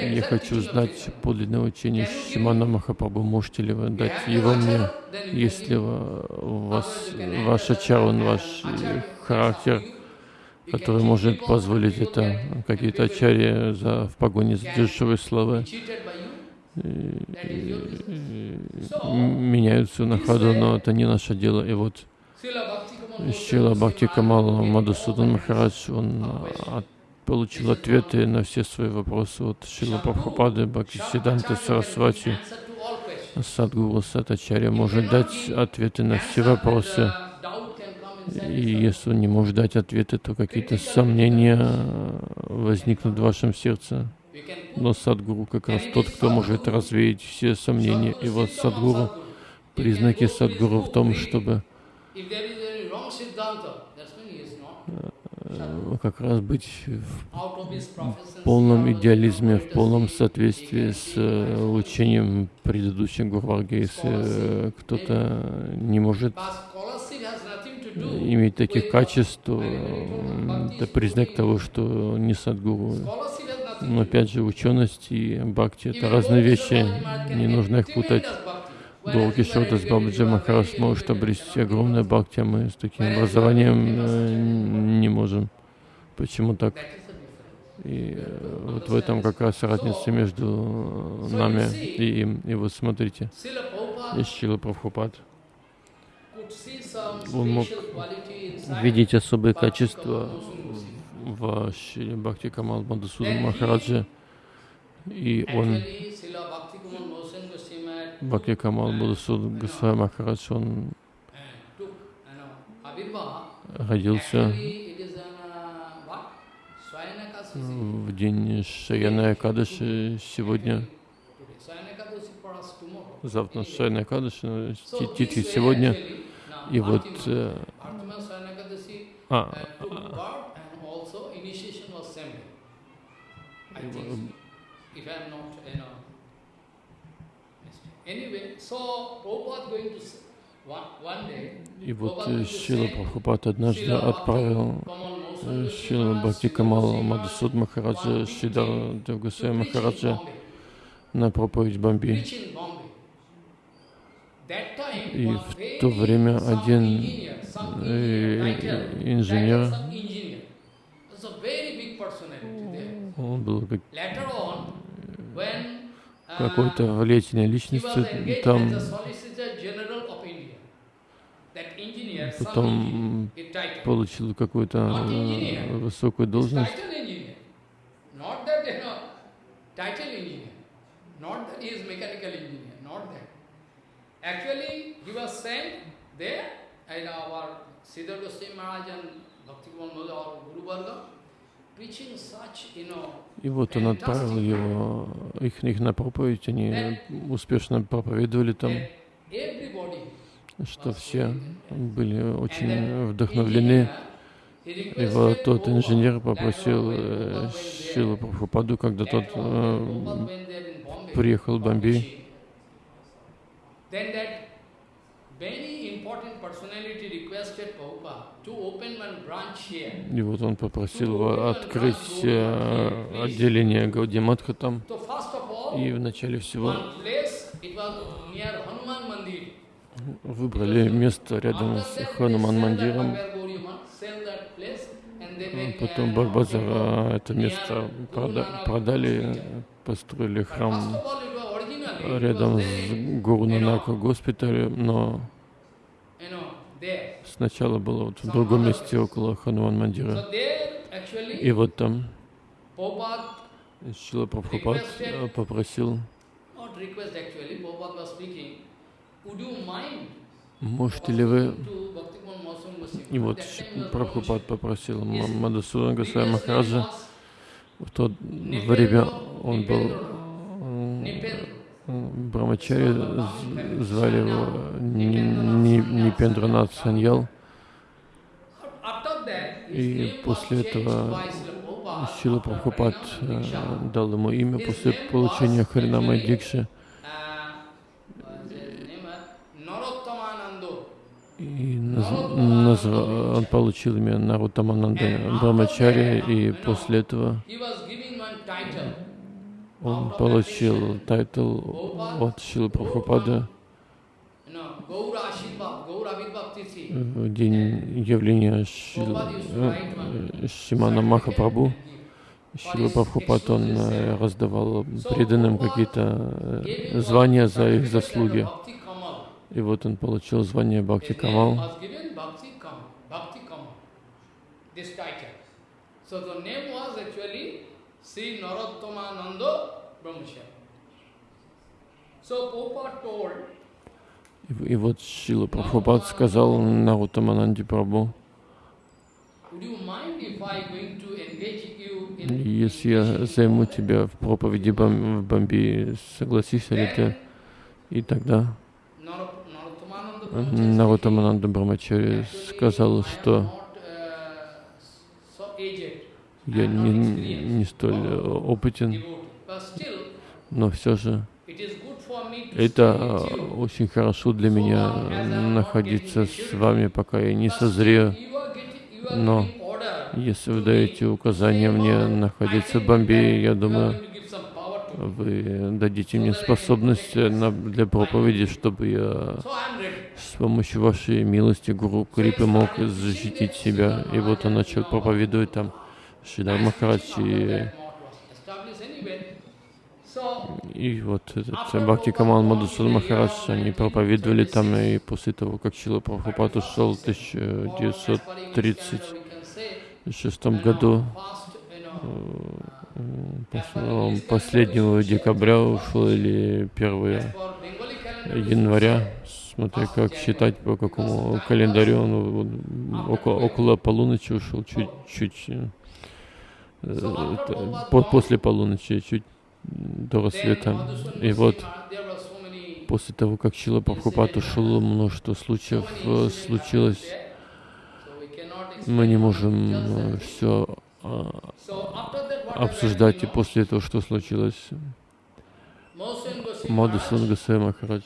S2: Я хочу знать подлинное учение Шимана Махапрабху. Можете ли вы дать его мне, если у вас, ваш ачарун, ваш характер, который может позволить это, какие-то ачарьи за, в погоне за дешевой славой. меняются на ходу, но это не наше дело. И вот Шила Бхакти Камал Мадусудан Махарадж, он от получил ответы на все свои вопросы от Шила Прабхупады, Бхактисиданта Сарасвати, Садгуру Сатачаря может дать ответы на все вопросы. И если он не может дать ответы, то какие-то сомнения возникнут в вашем сердце. Но Садгуру как раз тот, кто может развеять все сомнения. И вот Садгуру, признаки Садгуру в том, чтобы как раз быть в полном идеализме, в полном соответствии с э, учением предыдущих э, кто-то не может иметь таких качеств, то это признак того, что не садгуру. Но опять же, ученость и бхакти — это разные вещи, не нужно их путать. Долгий Шодас Бабаджи Махараш может обрести огромное бхакти, а мы с таким образованием э, не можем. Почему так? И э, вот в этом как раз разница между нами и им. И вот смотрите,
S1: Ишчила Прабхупад, он мог видеть особые качества в Шиле Бхакти Камал Мадусуда Махараджа, и он, Бхакти Камал Мадусуда Госвами Махарадж, он родился в день Шаяна Акадыши сегодня. Завтра Шаяна Акадыши, Титхи сегодня. И вот... Э, а, а, и вот э, Шила Прабхупад однажды отправил э, Шила Бхакти Камал Мадасуд Махараджа Шидар Девгасая Махараджа на проповедь Бомби. И в то время один э, инженер, он был как какой-то влиятельной личностью там, потом получил какую-то высокую должность. Actually, he was sent there, and our Siddhar Goswami Maharaj and Bhakti Kumar our Guru Varga, и вот он отправил его, их, их на проповедь, они успешно проповедовали там, что все были очень вдохновлены. И вот тот инженер попросил э, Шилу Прабхупаду, когда тот э, приехал в Бомбей, и вот он попросил его открыть э, отделение Гаудиматха там. И в начале всего выбрали место рядом с Хануман Мандиром. Потом Барбазара это место продали, построили храм рядом с Гуру госпиталем, но сначала было вот в другом месте около Хануан Мандира. И вот там Шила Прабхупад попросил, можете ли вы, и вот Прабхупад попросил Мадасудан Госвами Махараджа, в то время он был Брамачари, звали его Нипендранат Саньял. И после этого Сила Прабхупад э, дал ему имя после получения Харинама Дикши. И наз, он получил имя Нарутамананда Брамачари, и после этого он получил title от Шилы Прабхупады в день явления э, Шимана Махапрабху. Шила Прабхупад, он э, раздавал преданным какие-то э, звания за их заслуги. И вот он получил звание Бхакти Камал. So the name was actually Sri Narottomananda Brahmacharya. So Popa told и, и вот Шила Прабхупад сказал Нарутамананди Прабху, если я займу тебя в проповеди в Бомби, согласишься ли ты? И тогда Нарутамананда Брамачари сказал, что я не, не столь опытен, но все же это очень хорошо для меня находиться с вами, пока я не созрею. Но если вы даете указания мне находиться в Бомбее, я думаю, вы дадите мне способность для проповеди, чтобы я с помощью вашей милости, Гуру Крипы, мог защитить себя. И вот он начал проповедовать там Шридар Махарадж и
S2: вот этот Бхакти Камал Мадусуд Махарадж, они проповедовали там, и после того, как Чила Прабхупад ушел в 1936 году, э, последнего декабря ушел или 1 января, смотря как считать по какому календарю, он около, около полуночи ушел, чуть-чуть э, после полуночи, чуть до рассвета. И вот после того, как Чила Прабхупад ушел, множество случаев э, случилось. Мы не можем э, все обсуждать и после этого, что случилось. Мадусан Гасай Махарадж,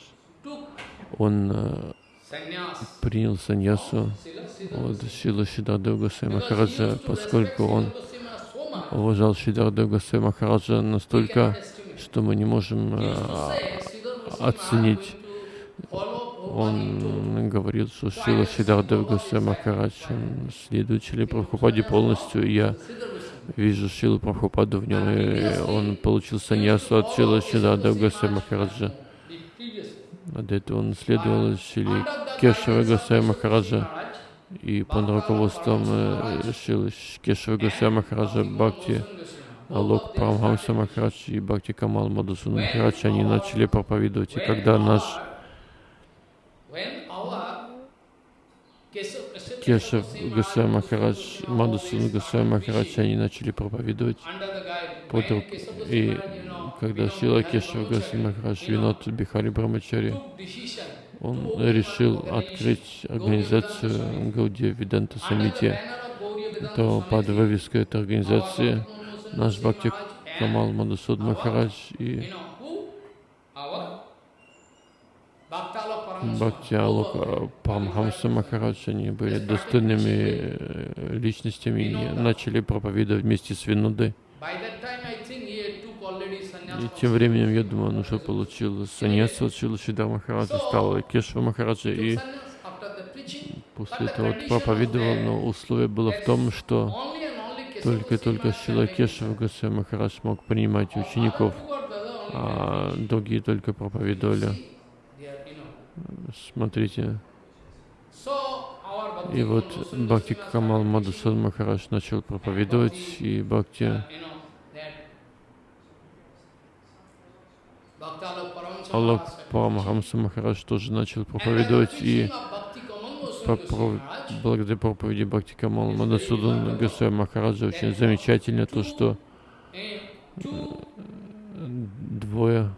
S2: он э, принял саньясу от Шила Шидардев Гасай Махараджа, поскольку он уважал Шидардев Гасай Махараджа настолько, что мы не можем э, оценить. Он говорил, что Шила Шидардев Гасай Махарадж, Шили Прабхупаде полностью. Я вижу Шилу Прабхупаду в нем, и он получил саньясу от Шила Шидардев Гасай Махараджа. А до этого он следовал Шили Кешава Гасай Махараджа и под руководством э, Шилы Кешава Гасай Махараджа Бхакти Алок Прамхамса Махарадж и Бхакти Камал Мадусун Махарадж, они начали проповедовать. И когда наш Кешав Гасай Махарадж, Мадусун Гасай Махарадж, они начали проповедовать под рук. И когда Шила Кешав Гасай Махарадж, Винот Бихари Брамачари, он решил открыть организацию Гаудия Виданта Самити, то под вывеской этой организации наш Бхакти Камал Мадусуд Махарадж и Бхакти Алока Парамхамса Махарадж, они были достойными э, личностями и начали проповедовать вместе с Винудой. И тем временем, я думаю, он уже получил саньяс от Шилашида Махараджа, стал Кешва Махараджа, и после этого вот проповедовал, но условие было в том, что только-только Шила Кешва Гасай Махарадж мог принимать учеников, а другие только проповедовали. Смотрите. И вот Бхакти Камал Мадусад Махарадж начал проповедовать, и Бхакти Аллах Парамахамса Махарадж тоже начал проповедовать, и благодаря проповеди Бхакти Камал Мадасудан Гасай Махараджа очень замечательно то, что двое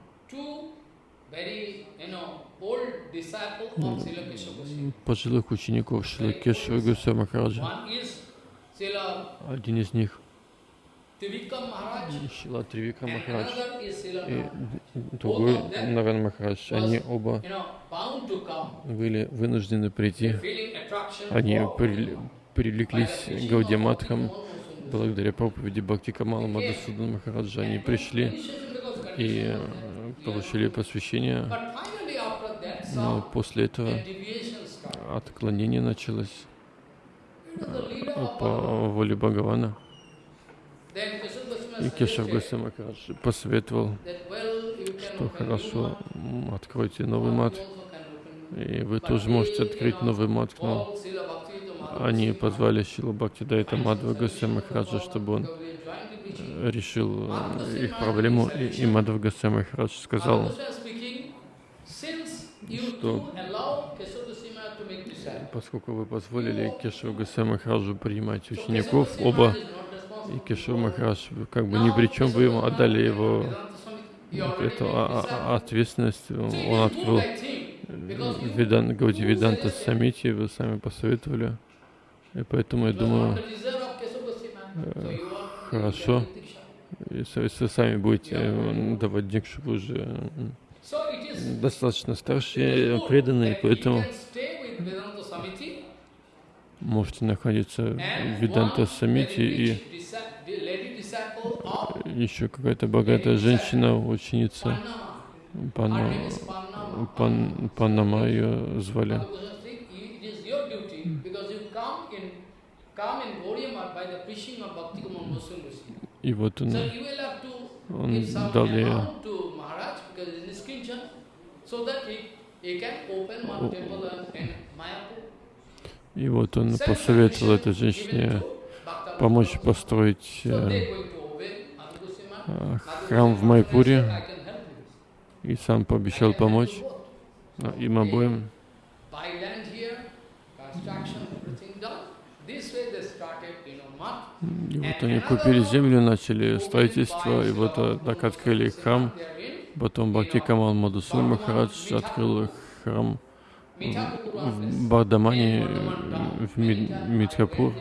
S2: пожилых учеников Шила Кешева Гусей Махараджа. Один из них Шила Тривика Махарадж. И другой Наран Махарадж. Они оба были вынуждены прийти. Они привлеклись Гаудиаматхам благодаря проповеди Бхакти Камала Мадасудан Махараджа. Они пришли и получили посвящение. Но после этого отклонение началось по воле Бхагавана. И Кешав Госамакадж посоветовал, что хорошо, откройте новый мат. И вы тоже можете открыть новый мат, но они позвали Шила Бхакти Дайта Мадва Госамакаджа, чтобы он решил их проблему. И Мадва Госамакадж сказал, что поскольку вы позволили Кешаву Гасай Махараджу принимать учеников, оба, и Кешав Махарадж как бы ни при чем, вы ему отдали его. Эту а, а, ответственность, он открыл. Видан, Гауди Виданта Самити, вы сами посоветовали, и поэтому я думаю, э, хорошо, если вы сами будете э, давать дикшу, вы уже достаточно старшие, преданные, поэтому можете находиться в Виданта Самити и еще какая-то богатая женщина, ученица Пана, Пан, Панама ее звали. И вот он Он дал ей. И вот он посоветовал этой женщине помочь построить э, храм в Майпуре и сам пообещал помочь а, им обоим. И вот они купили землю, начали строительство, и вот э, так открыли храм. Потом Бхакти Камал Мадусур Махарадж открыл храм в Бардамане, э, в Ми- Митхапур,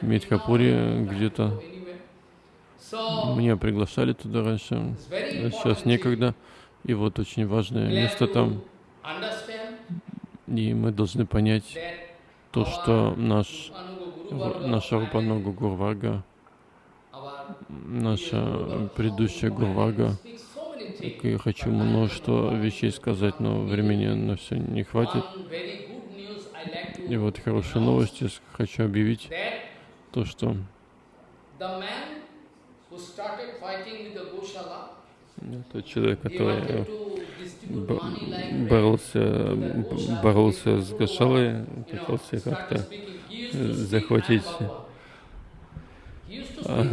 S2: в Митхапуре где-то. Меня приглашали туда раньше, а сейчас некогда. И вот очень важное место там. И мы должны понять то, что наш, наша Рупанога Гурвага, наша предыдущая Гурвага, так я хочу множество вещей сказать, но времени на все не хватит. И вот хорошие новости хочу объявить, то, что тот человек, который бо- боролся, боролся с Гошалой, пытался как-то захватить, а,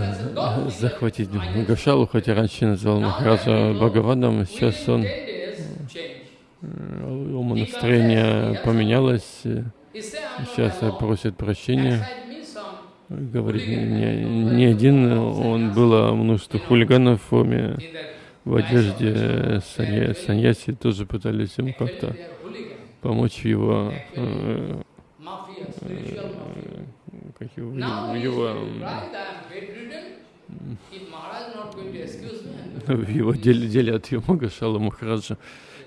S2: захватить Гошалу, хотя раньше называл Махараджа Бхагавадом, сейчас он, э, ему настроение поменялось, э, сейчас просит прощения, говорит, не, не один, он было множество хулиганов в форме, в одежде санья- саньяси, тоже пытались ему как-то помочь его, э, как его, в его, м, в его деле, деле от его Гошала Махараджа.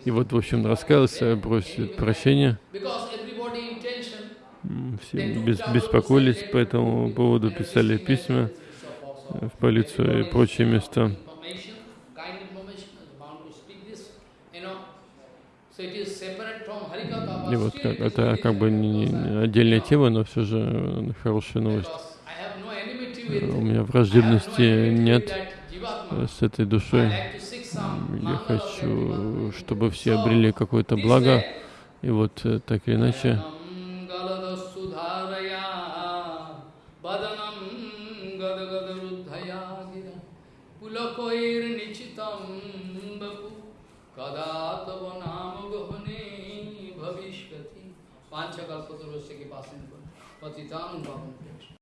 S2: И вот, в общем, раскаялся, просит прощения. Все бес- беспокоились по этому поводу, писали письма в полицию и прочие места. И вот как, это как бы не, не отдельная тема, но все же э, хорошая новость. У меня враждебности нет с этой душой. Я хочу, чтобы все обрели какое-то благо. И вот э, так или иначе,
S1: वदनम गदगदरुद्धया गिरा पुलकोर्निचितम बपु कदा तब भविष्य पाँच कल्पतरुष्य तो के पास पतितान पावन